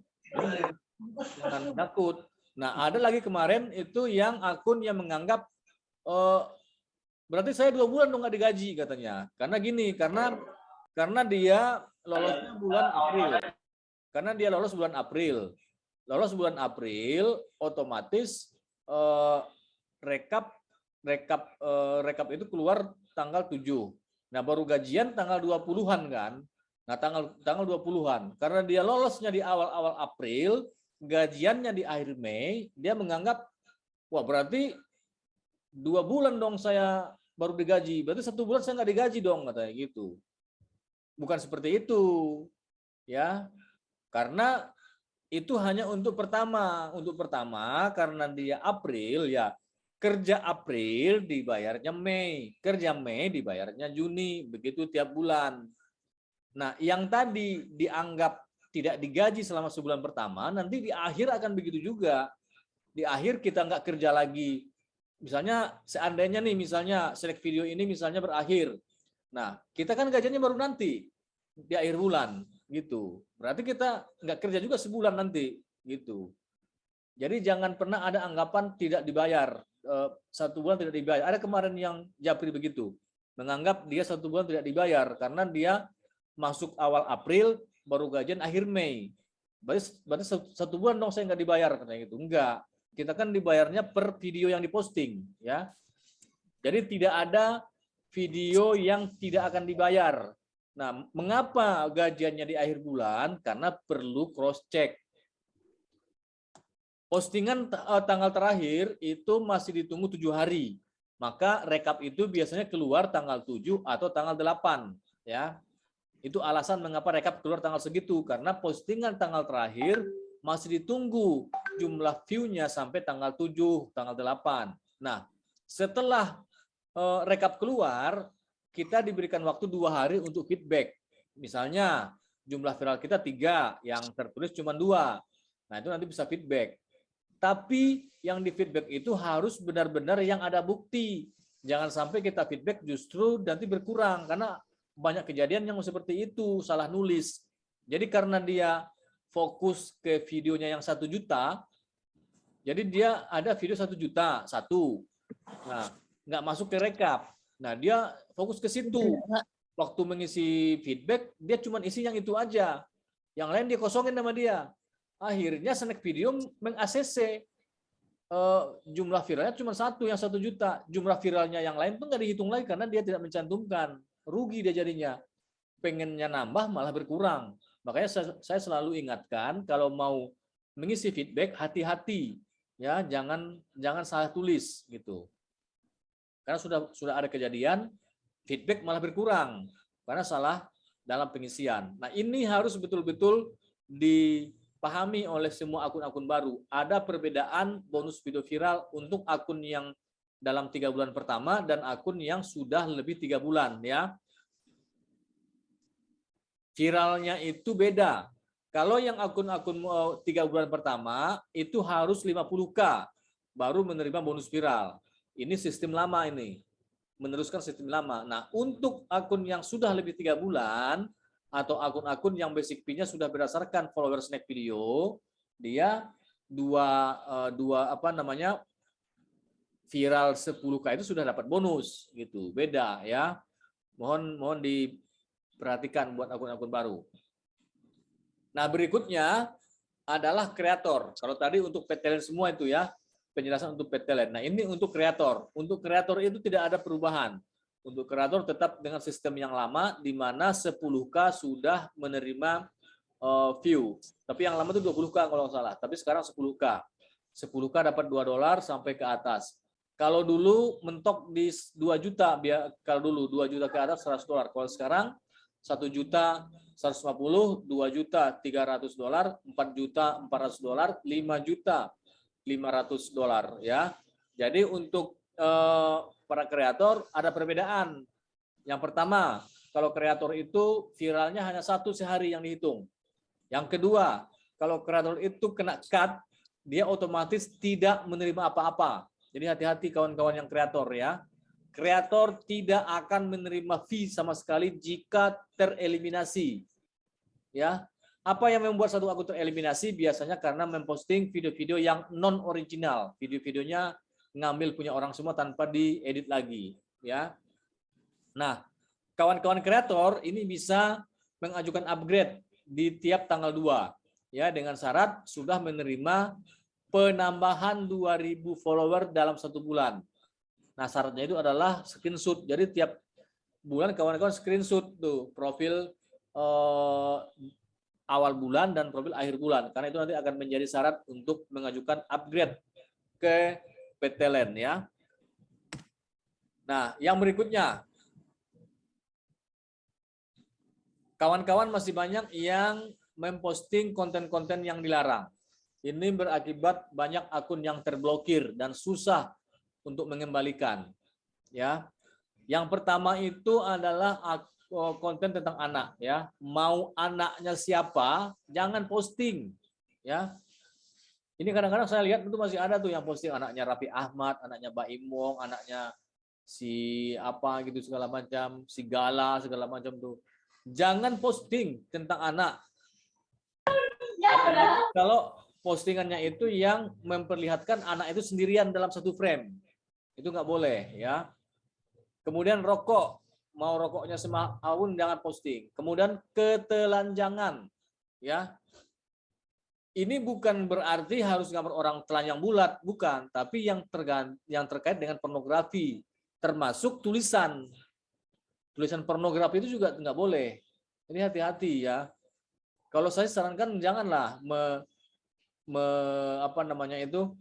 Jangan takut. Nah ada lagi kemarin itu yang akun yang menganggap oh, berarti saya dua bulan dong nggak digaji katanya. Karena gini karena karena dia lolosnya bulan April. Karena dia lolos bulan April. Lolos bulan April otomatis eh, rekap rekap eh, rekap itu keluar tanggal 7. Nah, baru gajian tanggal 20-an kan. Nah, tanggal tanggal 20-an. Karena dia lolosnya di awal-awal April, gajiannya di akhir Mei, dia menganggap wah berarti dua bulan dong saya baru digaji. Berarti satu bulan saya nggak digaji dong katanya gitu. Bukan seperti itu. Ya. Karena itu hanya untuk pertama. Untuk pertama karena dia April ya kerja April dibayarnya Mei, kerja Mei dibayarnya Juni, begitu tiap bulan. Nah, yang tadi dianggap tidak digaji selama sebulan pertama, nanti di akhir akan begitu juga. Di akhir kita nggak kerja lagi. Misalnya seandainya nih, misalnya select video ini misalnya berakhir. Nah, kita kan gajinya baru nanti di akhir bulan gitu. Berarti kita nggak kerja juga sebulan nanti gitu. Jadi jangan pernah ada anggapan tidak dibayar eh, satu bulan tidak dibayar. Ada kemarin yang Japri begitu menganggap dia satu bulan tidak dibayar karena dia masuk awal April baru gajian akhir Mei. Berarti, berarti satu bulan dong saya nggak dibayar katanya gitu. Enggak. Kita kan dibayarnya per video yang diposting ya. Jadi tidak ada video yang tidak akan dibayar. Nah, mengapa gajiannya di akhir bulan? Karena perlu cross check. Postingan eh, tanggal terakhir itu masih ditunggu tujuh hari. Maka rekap itu biasanya keluar tanggal 7 atau tanggal 8. ya. Itu alasan mengapa rekap keluar tanggal segitu. Karena postingan tanggal terakhir masih ditunggu jumlah view-nya sampai tanggal 7, tanggal 8. Nah, setelah eh, rekap keluar, kita diberikan waktu dua hari untuk feedback. Misalnya jumlah viral kita tiga, yang tertulis cuma dua. Nah itu nanti bisa feedback. Tapi yang di feedback itu harus benar-benar yang ada bukti. Jangan sampai kita feedback justru nanti berkurang karena banyak kejadian yang seperti itu salah nulis. Jadi karena dia fokus ke videonya yang satu juta, jadi dia ada video satu juta satu, nah nggak masuk ke rekap. Nah dia fokus ke situ. Waktu mengisi feedback dia cuma isi yang itu aja, yang lain dia kosongin sama dia. Akhirnya snack video meng-ACC eh, jumlah viralnya cuma satu yang satu juta, jumlah viralnya yang lain pun nggak dihitung lagi karena dia tidak mencantumkan, rugi dia jadinya. Pengennya nambah malah berkurang. Makanya saya, saya selalu ingatkan kalau mau mengisi feedback hati-hati ya, jangan jangan salah tulis gitu. Karena sudah sudah ada kejadian feedback malah berkurang karena salah dalam pengisian. Nah, ini harus betul-betul dipahami oleh semua akun-akun baru. Ada perbedaan bonus video viral untuk akun yang dalam tiga bulan pertama dan akun yang sudah lebih tiga bulan ya viralnya itu beda. Kalau yang akun-akun eh, tiga bulan pertama itu harus 50k baru menerima bonus viral. Ini sistem lama ini, meneruskan sistem lama. Nah untuk akun yang sudah lebih tiga bulan atau akun-akun yang basic fee-nya sudah berdasarkan follower snack video, dia dua eh, dua apa namanya viral 10k itu sudah dapat bonus gitu. Beda ya. Mohon mohon di perhatikan buat akun-akun baru. Nah, berikutnya adalah kreator. Kalau tadi untuk PTLN semua itu ya, penjelasan untuk PTLN. Nah, ini untuk kreator. Untuk kreator itu tidak ada perubahan. Untuk kreator tetap dengan sistem yang lama, di mana 10K sudah menerima uh, view. Tapi yang lama itu 20K kalau nggak salah. Tapi sekarang 10K. 10K dapat 2 dolar sampai ke atas. Kalau dulu mentok di 2 juta, kalau dulu 2 juta ke atas 100 dolar. Kalau sekarang 1 juta 150, 2 juta 300 dolar, 4 juta 400 dolar, 5 juta 500 dolar ya. Jadi untuk eh, para kreator ada perbedaan. Yang pertama, kalau kreator itu viralnya hanya satu sehari yang dihitung. Yang kedua, kalau kreator itu kena cut, dia otomatis tidak menerima apa-apa. Jadi hati-hati kawan-kawan yang kreator ya kreator tidak akan menerima fee sama sekali jika tereliminasi. Ya, apa yang membuat satu akun tereliminasi biasanya karena memposting video-video yang non original, video-videonya ngambil punya orang semua tanpa diedit lagi, ya. Nah, kawan-kawan kreator ini bisa mengajukan upgrade di tiap tanggal 2 ya dengan syarat sudah menerima penambahan 2000 follower dalam satu bulan. Nah, syaratnya itu adalah screenshot. Jadi tiap bulan kawan-kawan screenshot tuh profil eh, awal bulan dan profil akhir bulan. Karena itu nanti akan menjadi syarat untuk mengajukan upgrade ke PTLN ya. Nah, yang berikutnya. Kawan-kawan masih banyak yang memposting konten-konten yang dilarang. Ini berakibat banyak akun yang terblokir dan susah untuk mengembalikan. Ya. Yang pertama itu adalah oh, konten tentang anak ya. Mau anaknya siapa, jangan posting ya. Ini kadang-kadang saya lihat itu masih ada tuh yang posting anaknya Rapi Ahmad, anaknya Mbak Imong, anaknya si apa gitu segala macam, si Gala segala macam tuh. Jangan posting tentang anak. Kalau postingannya itu yang memperlihatkan anak itu sendirian dalam satu frame itu nggak boleh ya. Kemudian rokok, mau rokoknya semahun jangan posting. Kemudian ketelanjangan, ya. Ini bukan berarti harus gambar orang telanjang bulat, bukan. Tapi yang tergan, yang terkait dengan pornografi, termasuk tulisan. Tulisan pornografi itu juga nggak boleh. Ini hati-hati ya. Kalau saya sarankan janganlah me, me, apa namanya itu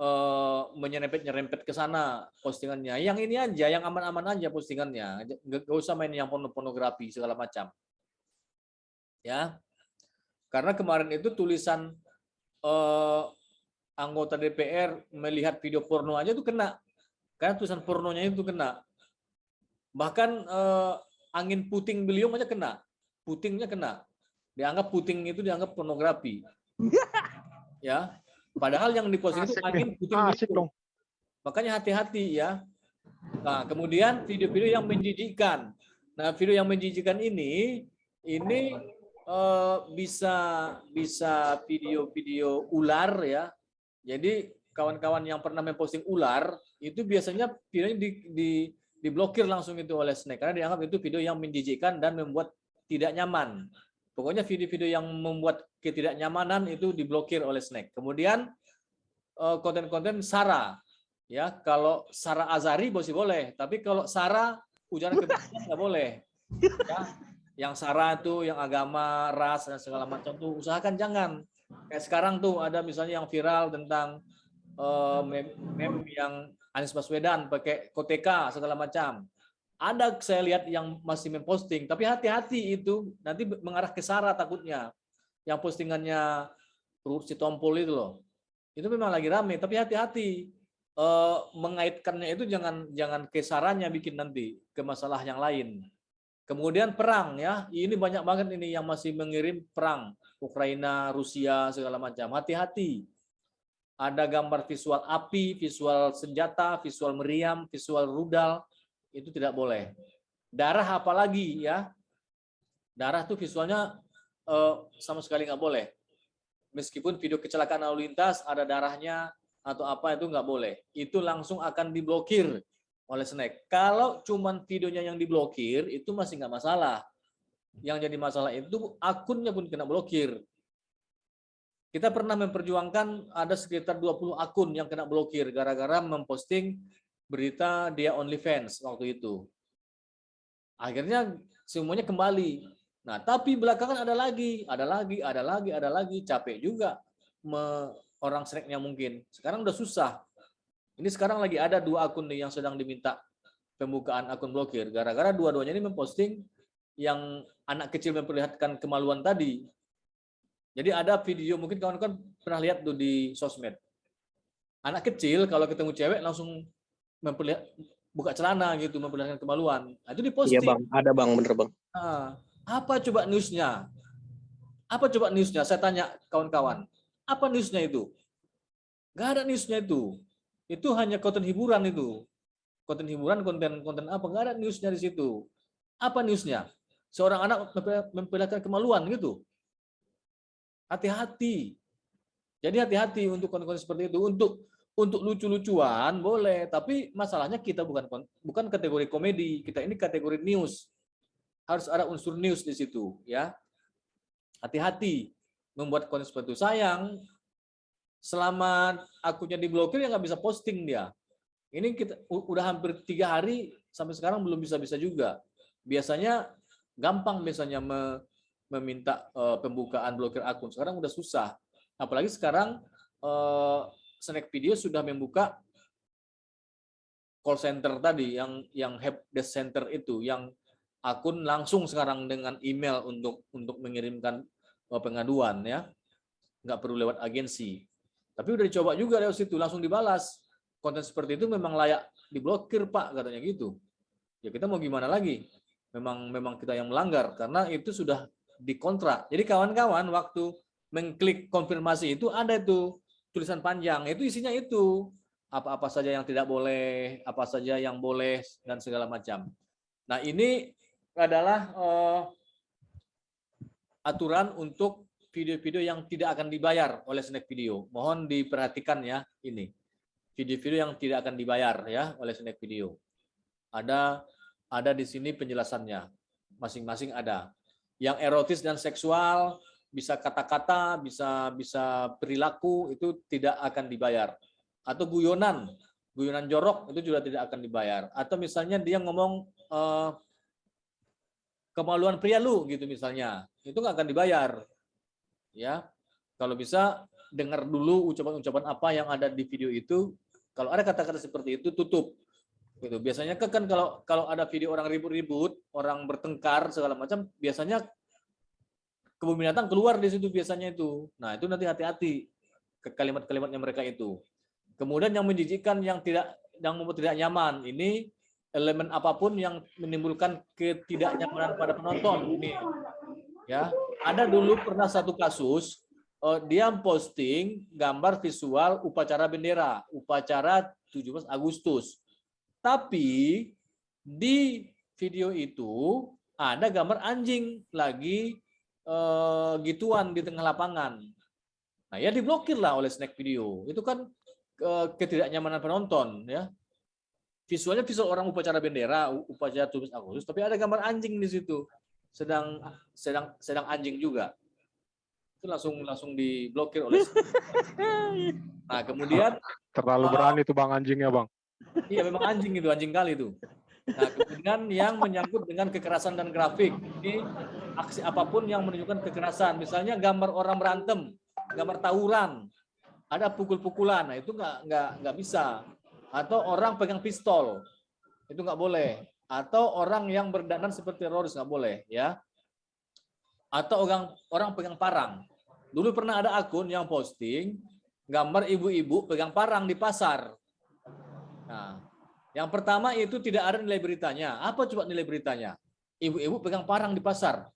uh, menyerempet-nyerempet ke sana postingannya. Yang ini aja, yang aman-aman aja postingannya. Gak, usah main yang pornografi segala macam. Ya. Karena kemarin itu tulisan uh, anggota DPR melihat video porno aja itu kena. Karena tulisan pornonya itu kena. Bahkan uh, angin puting beliau aja kena. Putingnya kena. Dianggap puting itu dianggap pornografi. ya Padahal yang diposting itu angin puting Asik dong. Makanya hati-hati ya. Nah, kemudian video-video yang menjijikkan. Nah, video yang menjijikkan ini ini eh, bisa bisa video-video ular ya. Jadi kawan-kawan yang pernah memposting ular itu biasanya videonya di, di diblokir langsung itu oleh Snack karena dianggap itu video yang menjijikkan dan membuat tidak nyaman. Pokoknya video-video yang membuat ketidaknyamanan itu diblokir oleh Snack. Kemudian eh, konten-konten Sara ya kalau Sara Azari masih boleh, tapi kalau Sara ujaran kebencian nggak boleh. Ya, yang Sara itu yang agama, ras dan segala macam tuh usahakan jangan. Kayak sekarang tuh ada misalnya yang viral tentang eh, meme, meme yang Anies Baswedan pakai koteka segala macam. Ada saya lihat yang masih memposting, tapi hati-hati itu nanti mengarah ke Sara takutnya. Yang postingannya Ruth Sitompul itu loh. Itu memang lagi rame, tapi hati-hati eh, mengaitkannya itu jangan jangan ke Saranya bikin nanti ke masalah yang lain. Kemudian perang ya, ini banyak banget ini yang masih mengirim perang Ukraina, Rusia segala macam. Hati-hati. Ada gambar visual api, visual senjata, visual meriam, visual rudal itu tidak boleh. Darah apalagi ya. Darah tuh visualnya eh, sama sekali nggak boleh. Meskipun video kecelakaan lalu lintas ada darahnya atau apa itu nggak boleh. Itu langsung akan diblokir oleh Snack. Kalau cuman videonya yang diblokir itu masih nggak masalah. Yang jadi masalah itu akunnya pun kena blokir. Kita pernah memperjuangkan ada sekitar 20 akun yang kena blokir gara-gara memposting berita dia OnlyFans waktu itu. Akhirnya semuanya kembali. Nah, tapi belakangan ada lagi, ada lagi, ada lagi, ada lagi, capek juga me, orang snacknya mungkin. Sekarang udah susah. Ini sekarang lagi ada dua akun nih yang sedang diminta pembukaan akun blokir. Gara-gara dua-duanya ini memposting yang anak kecil memperlihatkan kemaluan tadi. Jadi ada video, mungkin kawan-kawan pernah lihat tuh di sosmed. Anak kecil kalau ketemu cewek langsung memperlihat buka celana gitu, memperlihatkan kemaluan. Nah, itu diposting. Iya bang, ada bang, bener bang. Nah, apa coba newsnya? Apa coba newsnya? Saya tanya kawan-kawan. Apa newsnya itu? Gak ada newsnya itu. Itu hanya konten hiburan itu. Konten hiburan, konten-konten apa? Gak ada newsnya di situ. Apa newsnya? Seorang anak memperlihatkan kemaluan gitu. Hati-hati. Jadi hati-hati untuk konten-konten seperti itu. Untuk untuk lucu-lucuan boleh, tapi masalahnya kita bukan bukan kategori komedi, kita ini kategori news. Harus ada unsur news di situ, ya. Hati-hati membuat konten seperti itu. Sayang, selama akunnya diblokir ya nggak bisa posting dia. Ini kita udah hampir tiga hari sampai sekarang belum bisa-bisa juga. Biasanya gampang biasanya me, meminta uh, pembukaan blokir akun. Sekarang udah susah. Apalagi sekarang uh, Snack Video sudah membuka call center tadi yang yang help desk center itu yang akun langsung sekarang dengan email untuk untuk mengirimkan eh, pengaduan ya. Nggak perlu lewat agensi. Tapi udah dicoba juga lewat situ langsung dibalas. Konten seperti itu memang layak diblokir pak katanya gitu. Ya kita mau gimana lagi? Memang memang kita yang melanggar karena itu sudah dikontrak. Jadi kawan-kawan waktu mengklik konfirmasi itu ada itu tulisan panjang itu isinya itu apa-apa saja yang tidak boleh, apa saja yang boleh dan segala macam. Nah ini adalah uh, aturan untuk video-video yang tidak akan dibayar oleh Snack Video. Mohon diperhatikan ya ini video-video yang tidak akan dibayar ya oleh Snack Video. Ada ada di sini penjelasannya, masing-masing ada. Yang erotis dan seksual bisa kata-kata, bisa bisa perilaku itu tidak akan dibayar. Atau guyonan, guyonan jorok itu juga tidak akan dibayar. Atau misalnya dia ngomong eh, kemaluan pria lu gitu misalnya, itu nggak akan dibayar. Ya, kalau bisa dengar dulu ucapan-ucapan apa yang ada di video itu. Kalau ada kata-kata seperti itu tutup. Gitu. Biasanya kan kalau kalau ada video orang ribut-ribut, orang bertengkar segala macam, biasanya kebun binatang keluar di situ biasanya itu. Nah, itu nanti hati-hati ke kalimat-kalimatnya mereka itu. Kemudian yang menjijikkan yang tidak yang membuat tidak nyaman ini elemen apa pun yang menimbulkan ketidaknyamanan pada penonton ini. Ya, ada dulu pernah satu kasus uh, dia posting gambar visual upacara bendera, upacara 17 Agustus. Tapi di video itu ada gambar anjing lagi eh, gituan di tengah lapangan. Nah, ya diblokir lah oleh snack video. Itu kan eh, ketidaknyamanan penonton ya. Visualnya visual orang upacara bendera, upacara 17 Agustus, tapi ada gambar anjing di situ. Sedang sedang sedang anjing juga. Itu langsung langsung diblokir oleh Nah, kemudian Terlalu Oh. berani tuh bang anjingnya bang. Iya memang anjing itu, anjing kali itu. Nah, kemudian yang menyangkut dengan kekerasan dan grafik. Ini aksi apa pun yang menunjukkan kekerasan. Misalnya gambar orang berantem, gambar tawuran, ada pukul-pukulan. Nah, itu nggak nggak nggak bisa. Atau orang pegang pistol, itu nggak boleh. Atau orang yang berdandan seperti teroris nggak boleh, ya. Atau orang orang pegang parang. Dulu pernah ada akun yang posting gambar ibu-ibu pegang parang di pasar. Nah, yang pertama itu tidak ada nilai beritanya. Apa coba nilai beritanya? Ibu-ibu pegang parang di pasar.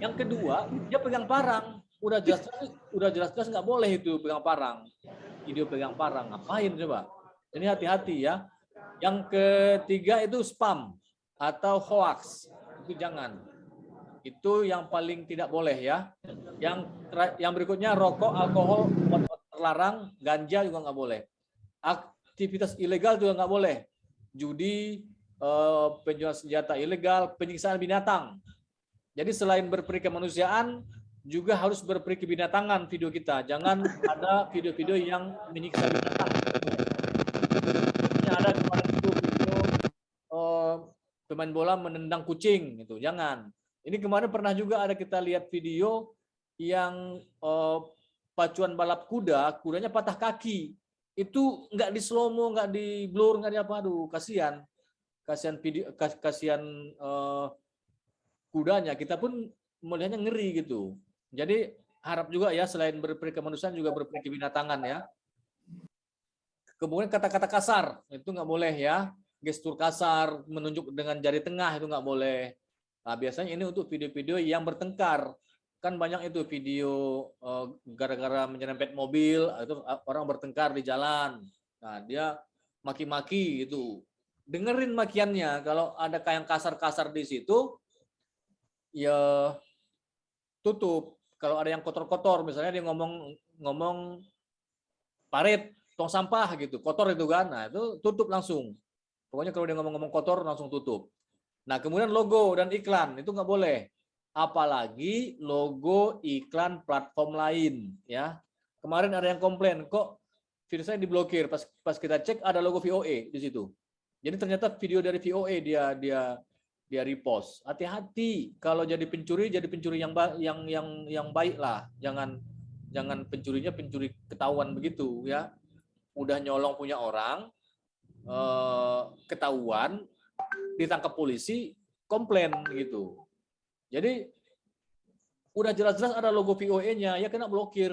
Yang kedua, dia pegang parang. Udah jelas udah jelas-jelas nggak boleh itu pegang parang. Video pegang parang. Ngapain coba? Ini hati-hati ya. Yang ketiga itu spam atau hoax. Itu jangan. Itu yang paling tidak boleh ya. Yang yang berikutnya rokok, alkohol, terlarang, ganja juga nggak boleh aktivitas ilegal juga nggak boleh. Judi, eh, penjualan senjata ilegal, penyiksaan binatang. Jadi selain berperi kemanusiaan, juga harus berperi kebinatangan video kita. Jangan ada video-video yang menyiksa binatang. Ada kemarin itu video eh, pemain bola menendang kucing, gitu. Jangan. Ini kemarin pernah juga ada kita lihat video yang eh, pacuan balap kuda, kudanya patah kaki itu nggak di slow mo, nggak di blur, nggak di apa, aduh kasihan, kasihan video, kas- kasihan eh, kudanya. Kita pun melihatnya ngeri gitu. Jadi harap juga ya selain berperi kemanusiaan juga berperi kebinatangan ya. Kemudian kata-kata kasar itu nggak boleh ya, gestur kasar, menunjuk dengan jari tengah itu nggak boleh. Nah biasanya ini untuk video-video yang bertengkar kan banyak itu video eh, gara-gara menyerempet mobil itu orang bertengkar di jalan nah dia maki-maki itu dengerin makiannya kalau ada kayak yang kasar-kasar di situ ya tutup. Kalau ada yang kotor-kotor misalnya dia ngomong ngomong parit tong sampah gitu kotor itu kan nah itu tutup langsung. Pokoknya kalau dia ngomong-ngomong kotor langsung tutup. Nah kemudian logo dan iklan itu nggak boleh. Apalagi logo iklan platform lain ya. Kemarin ada yang komplain kok video saya diblokir? Pas pas kita cek ada logo VOE di situ. Jadi ternyata video dari VOE dia dia dia repost. Hati-hati kalau jadi pencuri jadi pencuri yang yang yang yang baik lah. Jangan jangan pencurinya pencuri ketahuan begitu ya. Udah nyolong punya orang eh, ketahuan ditangkap polisi komplain gitu. Jadi udah jelas-jelas ada logo VOE-nya, ya kena blokir.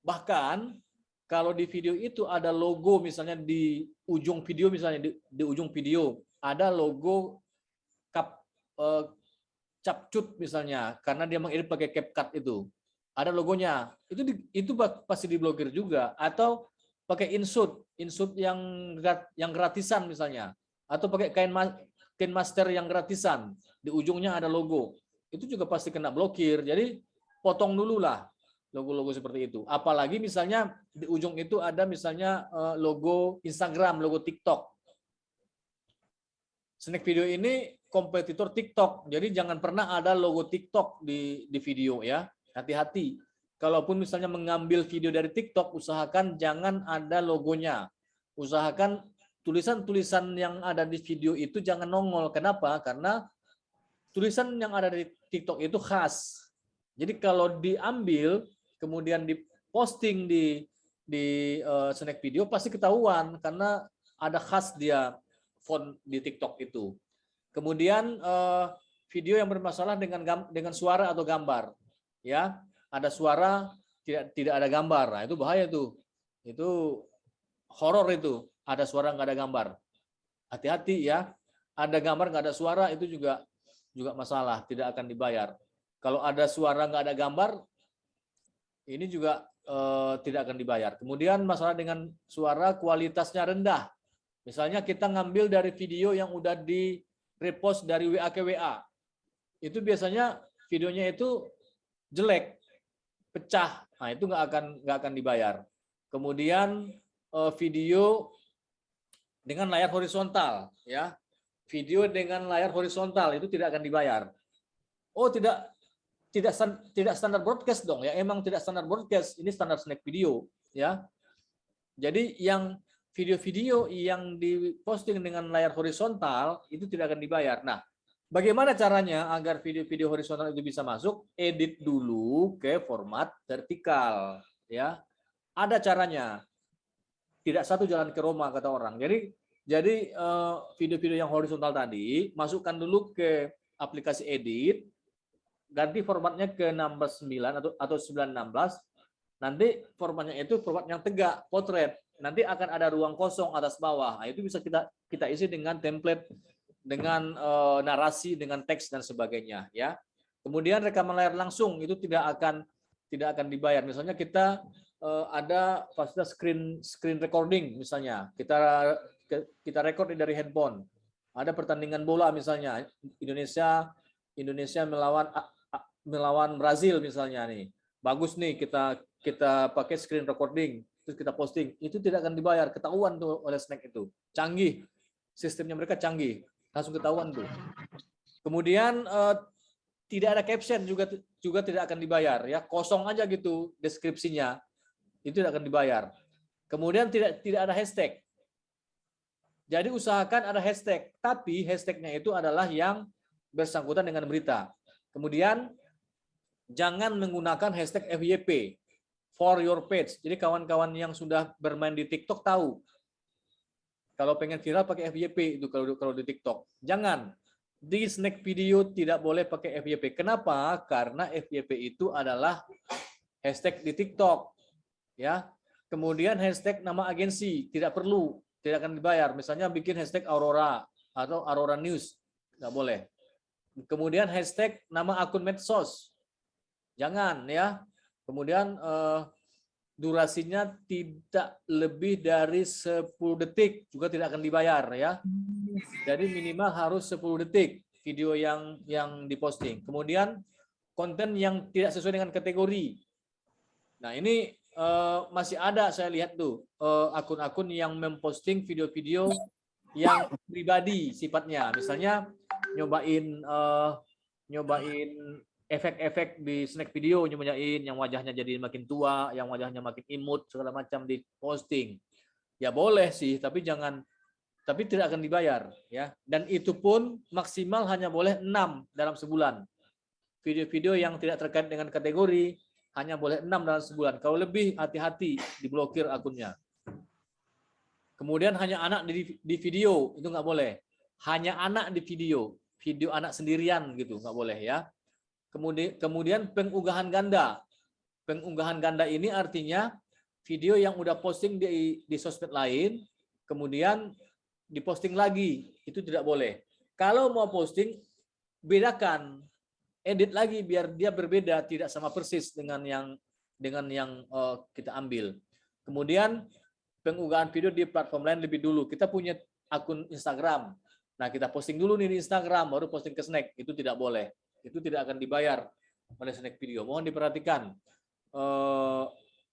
Bahkan kalau di video itu ada logo misalnya di ujung video misalnya di, di ujung video ada logo eh, capcut misalnya karena dia mengedit pakai CapCut itu. Ada logonya. Itu di- itu pasti diblokir juga. Atau pakai insert, insert yang yang gratisan misalnya. Atau pakai kain ma- kain master yang gratisan. Di ujungnya ada logo. Itu juga pasti kena blokir. Jadi potong dulu lah logo-logo seperti itu. Apalagi misalnya di ujung itu ada misalnya eh, logo Instagram logo TikTok. Snack video ini kompetitor TikTok jadi jangan pernah ada logo TikTok di di video ya hati-hati kalaupun misalnya mengambil video dari TikTok usahakan jangan ada logonya usahakan tulisan-tulisan yang ada di video itu jangan nongol. Kenapa? Karena tulisan yang ada di TikTok itu khas. Jadi kalau diambil kemudian diposting di di eh, snack video pasti ketahuan karena ada khas dia font di TikTok itu. Kemudian eh, video yang bermasalah dengan dengan suara atau gambar, ya ada suara tidak tidak ada gambar, nah, itu bahaya tuh, itu horor itu ada suara nggak ada gambar. Hati-hati ya, ada gambar nggak ada suara itu juga juga masalah, tidak akan dibayar. Kalau ada suara nggak ada gambar, ini juga eh, tidak akan dibayar. Kemudian masalah dengan suara kualitasnya rendah. Misalnya kita ngambil dari video yang udah di repost dari WA ke WA. Itu biasanya videonya itu jelek, pecah, nah itu nggak akan nggak akan dibayar. Kemudian eh, video dengan layar horizontal, ya, video dengan layar horizontal itu tidak akan dibayar. Oh tidak tidak tidak standar broadcast dong ya, emang tidak standar broadcast, ini standar snack video, ya. Jadi yang video-video yang diposting dengan layar horizontal itu tidak akan dibayar. Nah, bagaimana caranya agar video-video horizontal itu bisa masuk? Edit dulu ke format vertikal, ya. Ada caranya. Tidak satu jalan ke Roma kata orang. Jadi jadi eh, video-video yang horizontal tadi masukkan dulu ke aplikasi edit, ganti formatnya ke 16.9 atau atau 916. Nanti formatnya itu format yang tegak, potret nanti akan ada ruang kosong atas bawah. Nah, itu bisa kita kita isi dengan template, dengan eh, narasi, dengan teks dan sebagainya, ya. Kemudian rekaman layar langsung itu tidak akan tidak akan dibayar. Misalnya kita eh, ada fasilitas screen screen recording misalnya. Kita kita record dari handphone. Ada pertandingan bola misalnya Indonesia Indonesia melawan melawan Brazil misalnya nih. Bagus nih kita kita pakai screen recording terus kita posting, itu tidak akan dibayar, ketahuan tuh oleh snack itu. Canggih, sistemnya mereka canggih, langsung ketahuan tuh. Kemudian eh, tidak ada caption juga juga tidak akan dibayar ya, kosong aja gitu deskripsinya, itu tidak akan dibayar. Kemudian tidak tidak ada hashtag. Jadi usahakan ada hashtag, tapi hashtagnya itu adalah yang bersangkutan dengan berita. Kemudian jangan menggunakan hashtag FYP for your page. Jadi kawan-kawan yang sudah bermain di TikTok tahu. Kalau pengen viral pakai FYP itu kalau kalau di TikTok. Jangan. Di snack video tidak boleh pakai FYP. Kenapa? Karena FYP itu adalah hashtag di TikTok. Ya. Kemudian hashtag nama agensi tidak perlu, tidak akan dibayar. Misalnya bikin hashtag Aurora atau Aurora News, nggak boleh. Kemudian hashtag nama akun medsos, jangan ya. Kemudian eh, durasinya tidak lebih dari 10 detik juga tidak akan dibayar ya. Jadi minimal harus 10 detik video yang yang diposting. Kemudian konten yang tidak sesuai dengan kategori. Nah, ini eh, masih ada saya lihat tuh eh, akun-akun yang memposting video-video yang pribadi sifatnya. Misalnya nyobain eh, nyobain efek-efek di snack video nyobain yang wajahnya jadi makin tua, yang wajahnya makin imut segala macam di posting. Ya boleh sih, tapi jangan tapi tidak akan dibayar ya. Dan itu pun maksimal hanya boleh 6 dalam sebulan. Video-video yang tidak terkait dengan kategori hanya boleh 6 dalam sebulan. Kalau lebih hati-hati diblokir akunnya. Kemudian hanya anak di, di video itu nggak boleh. Hanya anak di video, video anak sendirian gitu nggak boleh ya Kemudian, kemudian pengunggahan ganda. Pengunggahan ganda ini artinya video yang udah posting di, di sosmed lain, kemudian diposting lagi. Itu tidak boleh. Kalau mau posting, bedakan. Edit lagi biar dia berbeda, tidak sama persis dengan yang dengan yang uh, kita ambil. Kemudian pengunggahan video di platform lain lebih dulu. Kita punya akun Instagram. Nah, kita posting dulu nih di Instagram, baru posting ke Snack. Itu tidak boleh itu tidak akan dibayar oleh snack video. Mohon diperhatikan eh,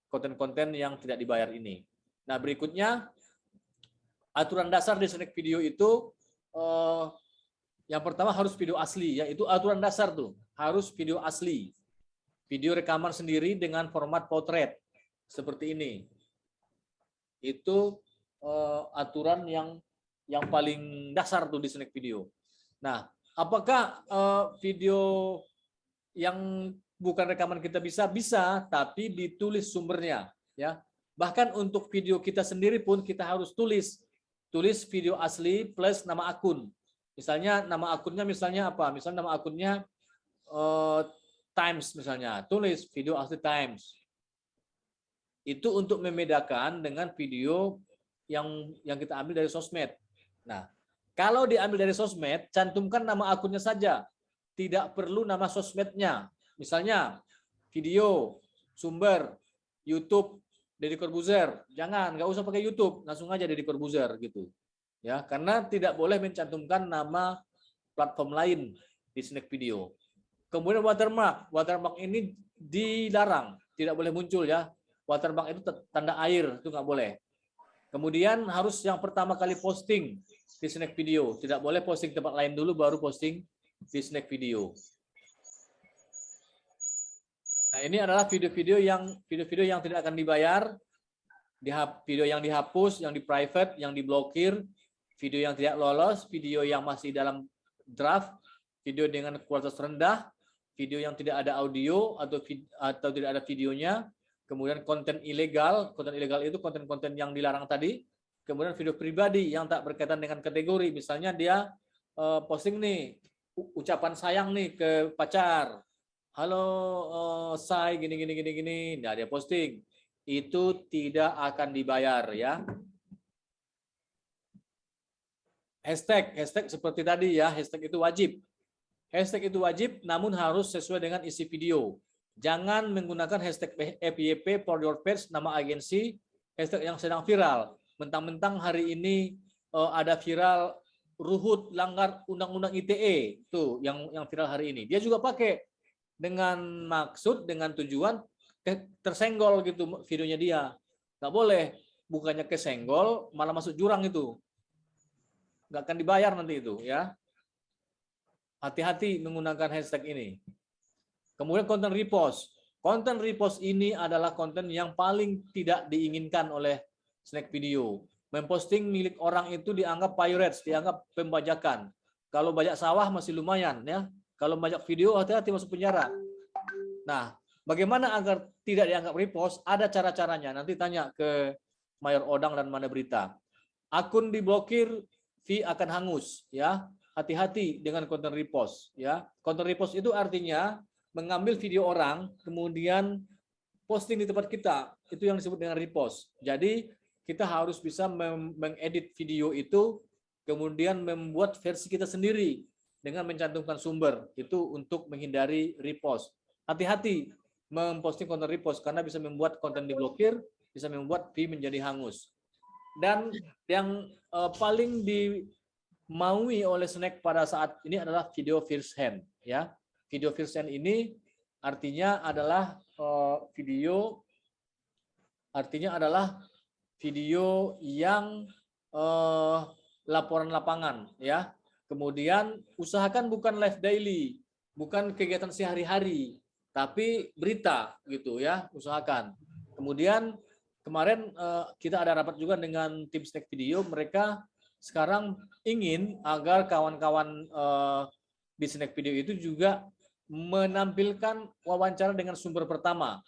konten-konten yang tidak dibayar ini. Nah berikutnya aturan dasar di snack video itu eh, yang pertama harus video asli, yaitu aturan dasar tuh harus video asli, video rekaman sendiri dengan format potret seperti ini. Itu eh, aturan yang yang paling dasar tuh di snack video. Nah, Apakah uh, video yang bukan rekaman kita bisa? Bisa, tapi ditulis sumbernya. ya. Bahkan untuk video kita sendiri pun kita harus tulis. Tulis video asli plus nama akun. Misalnya nama akunnya misalnya apa? Misalnya nama akunnya uh, Times misalnya. Tulis video asli Times. Itu untuk membedakan dengan video yang yang kita ambil dari sosmed. Nah, kalau diambil dari sosmed, cantumkan nama akunnya saja. Tidak perlu nama sosmednya. Misalnya, video, sumber, YouTube, Deddy Corbuzier. Jangan, nggak usah pakai YouTube, langsung aja Deddy Corbuzier gitu. Ya, karena tidak boleh mencantumkan nama platform lain di snack video. Kemudian watermark. Watermark ini dilarang, tidak boleh muncul ya. Watermark itu tanda air, itu nggak boleh. Kemudian harus yang pertama kali posting di snack video. Tidak boleh posting tempat lain dulu baru posting di snack video. Nah, ini adalah video-video yang video-video yang tidak akan dibayar, video yang dihapus, yang di private, yang diblokir, video yang tidak lolos, video yang masih dalam draft, video dengan kualitas rendah, video yang tidak ada audio atau atau tidak ada videonya, kemudian konten ilegal, konten ilegal itu konten-konten yang dilarang tadi, kemudian video pribadi yang tak berkaitan dengan kategori, misalnya dia uh, posting nih ucapan sayang nih ke pacar, halo uh, say gini gini gini gini, nah dia posting, itu tidak akan dibayar ya. Hashtag, hashtag seperti tadi ya, hashtag itu wajib. Hashtag itu wajib, namun harus sesuai dengan isi video. Jangan menggunakan hashtag FYP for your page, nama agensi, hashtag yang sedang viral. Mentang-mentang hari ini uh, ada viral Ruhut langgar undang-undang ITE, tuh yang yang viral hari ini. Dia juga pakai dengan maksud, dengan tujuan tersenggol gitu videonya dia. Nggak boleh, bukannya kesenggol, malah masuk jurang itu. Nggak akan dibayar nanti itu ya. Hati-hati menggunakan hashtag ini. Kemudian konten repost. Konten repost ini adalah konten yang paling tidak diinginkan oleh snack video. Memposting milik orang itu dianggap pirates, dianggap pembajakan. Kalau banyak sawah masih lumayan ya. Kalau banyak video hati-hati masuk penjara. Nah, bagaimana agar tidak dianggap repost? Ada cara-caranya. Nanti tanya ke Mayor Odang dan Mana Berita. Akun diblokir, fee akan hangus ya hati-hati dengan konten repost ya. Konten repost itu artinya mengambil video orang kemudian posting di tempat kita. Itu yang disebut dengan repost. Jadi kita harus bisa mengedit video itu kemudian membuat versi kita sendiri dengan mencantumkan sumber. Itu untuk menghindari repost. Hati-hati memposting konten repost karena bisa membuat konten diblokir, bisa membuat fee menjadi hangus. Dan yang uh, paling di maui oleh Snack pada saat ini adalah video first hand ya. Video hand ini artinya adalah uh, video artinya adalah video yang uh, laporan lapangan ya. Kemudian usahakan bukan live daily, bukan kegiatan sehari-hari, tapi berita gitu ya, usahakan. Kemudian kemarin uh, kita ada rapat juga dengan tim Snack Video, mereka sekarang ingin agar kawan-kawan di Snack Video itu juga menampilkan wawancara dengan sumber pertama.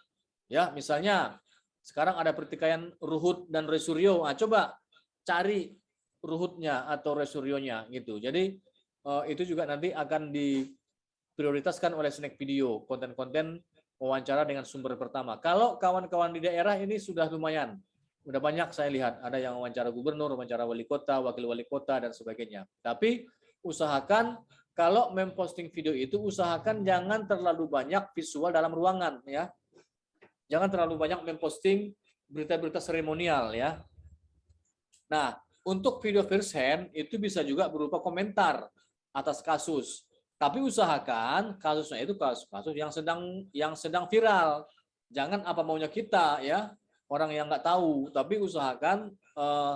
Ya, misalnya sekarang ada pertikaian Ruhut dan Resuryo. Nah, coba cari Ruhutnya atau Resuryonya gitu. Jadi uh, itu juga nanti akan diprioritaskan oleh Snack Video, konten-konten wawancara dengan sumber pertama. Kalau kawan-kawan di daerah ini sudah lumayan Udah banyak saya lihat, ada yang wawancara gubernur, wawancara wali kota, wakil wali kota, dan sebagainya. Tapi usahakan kalau memposting video itu, usahakan jangan terlalu banyak visual dalam ruangan. ya Jangan terlalu banyak memposting berita-berita seremonial. ya Nah, untuk video first hand itu bisa juga berupa komentar atas kasus. Tapi usahakan kasusnya itu kasus-kasus yang sedang yang sedang viral. Jangan apa maunya kita ya orang yang nggak tahu, tapi usahakan eh,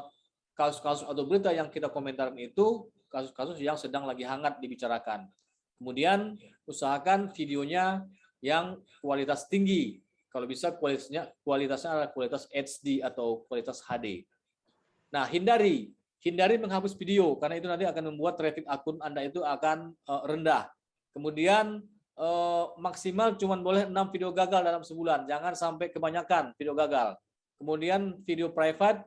kasus-kasus atau berita yang kita komentarin itu kasus-kasus yang sedang lagi hangat dibicarakan. Kemudian usahakan videonya yang kualitas tinggi. Kalau bisa kualitasnya kualitasnya adalah kualitas HD atau kualitas HD. Nah, hindari hindari menghapus video karena itu nanti akan membuat traffic akun Anda itu akan uh, rendah. Kemudian uh, maksimal cuma boleh 6 video gagal dalam sebulan. Jangan sampai kebanyakan video gagal. Kemudian video private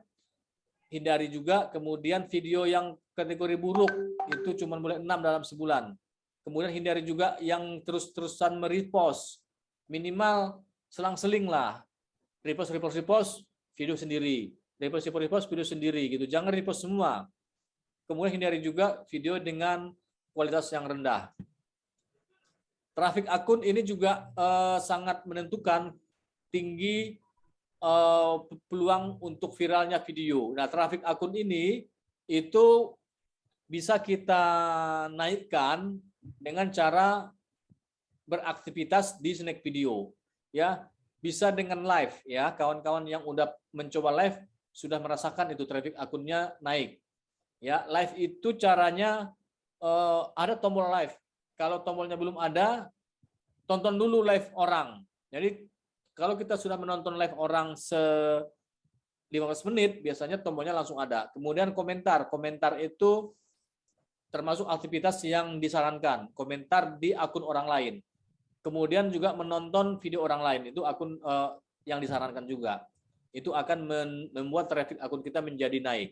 hindari juga. Kemudian video yang kategori buruk itu cuma boleh 6 dalam sebulan. Kemudian hindari juga yang terus-terusan merepost. Minimal selang-seling lah. Repost, repost, repost, video sendiri. Repost, repost, repost, video sendiri gitu. Jangan repost semua. Kemudian hindari juga video dengan kualitas yang rendah. Traffic akun ini juga uh, sangat menentukan tinggi uh, peluang untuk viralnya video. Nah, traffic akun ini itu bisa kita naikkan dengan cara beraktivitas di snack video ya. Bisa dengan live ya. Kawan-kawan yang udah mencoba live sudah merasakan itu traffic akunnya naik ya. Live itu caranya eh, ada tombol live. Kalau tombolnya belum ada tonton dulu live orang. Jadi kalau kita sudah menonton live orang se 15 menit biasanya tombolnya langsung ada. Kemudian komentar. Komentar itu termasuk aktivitas yang disarankan komentar di akun orang lain. Kemudian juga menonton video orang lain itu akun eh, yang disarankan juga. Itu akan membuat traffic akun kita menjadi naik.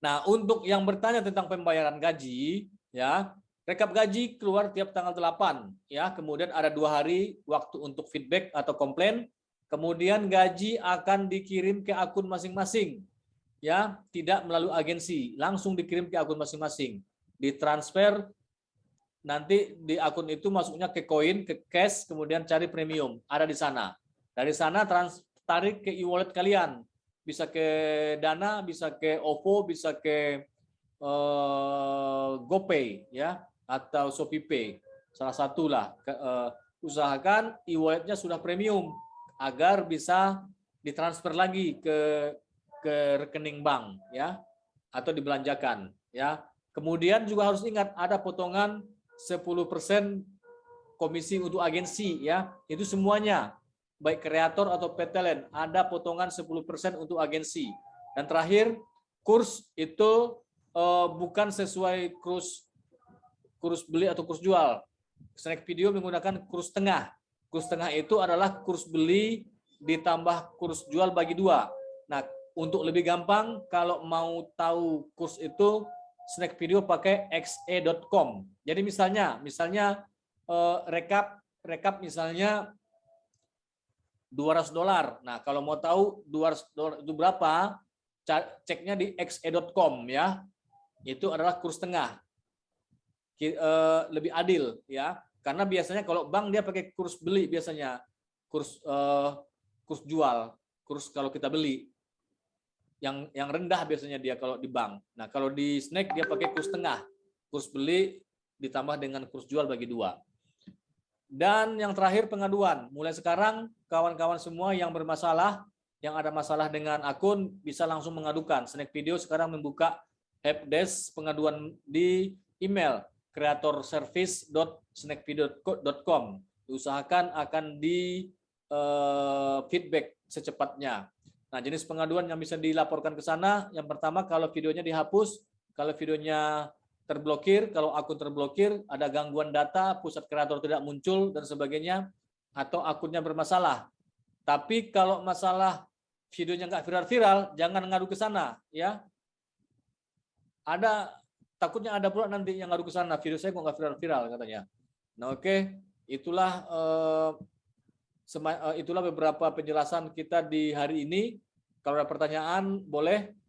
Nah untuk yang bertanya tentang pembayaran gaji ya rekap gaji keluar tiap tanggal 8 ya. Kemudian ada dua hari waktu untuk feedback atau komplain. Kemudian gaji akan dikirim ke akun masing-masing ya tidak melalui agensi langsung dikirim ke akun masing-masing. Ditransfer nanti di akun itu masuknya ke koin ke cash kemudian cari premium ada di sana. Dari sana trans tarik ke e-wallet kalian. Bisa ke dana bisa ke OVO bisa ke eh, GoPay ya atau ShopeePay salah satu lah Ke- eh, usahakan e-walletnya sudah premium agar bisa ditransfer lagi ke ke rekening bank ya atau dibelanjakan ya. Kemudian juga harus ingat ada potongan 10% komisi untuk agensi ya. Itu semuanya baik kreator atau PTLN ada potongan 10% untuk agensi. Dan terakhir kurs itu eh, bukan sesuai kurs kurs beli atau kurs jual. Snack video menggunakan kurs tengah. Kurs tengah itu adalah kurs beli ditambah kurs jual bagi dua. Nah, untuk lebih gampang kalau mau tahu kurs itu snack video pakai xe.com. Jadi misalnya, misalnya eh, rekap rekap misalnya 200 dolar. Nah, kalau mau tahu 200 dolar itu berapa, ceknya di xe.com ya. Itu adalah kurs tengah. Eh, lebih adil ya. Karena biasanya kalau bank dia pakai kurs beli biasanya. Kurs eh, kurs jual, kurs kalau kita beli yang yang rendah biasanya dia kalau di bank. Nah, kalau di snack dia pakai kurs tengah. Kurs beli ditambah dengan kurs jual bagi dua. Dan yang terakhir pengaduan. Mulai sekarang kawan-kawan semua yang bermasalah, yang ada masalah dengan akun bisa langsung mengadukan. Snack Video sekarang membuka helpdesk pengaduan di email creatorservice.snackvideo.com. Diusahakan akan di eh, feedback secepatnya. Nah, jenis pengaduan yang bisa dilaporkan ke sana, yang pertama kalau videonya dihapus, kalau videonya terblokir, kalau akun terblokir, ada gangguan data, pusat kreator tidak muncul dan sebagainya, atau akunnya bermasalah. Tapi kalau masalah videonya nggak viral-viral, jangan ngadu ke sana, ya. Ada takutnya ada pula nanti yang ngadu ke sana, video saya kok nggak viral-viral katanya. Nah, oke, itulah eh, sema- eh, itulah beberapa penjelasan kita di hari ini. Kalau ada pertanyaan boleh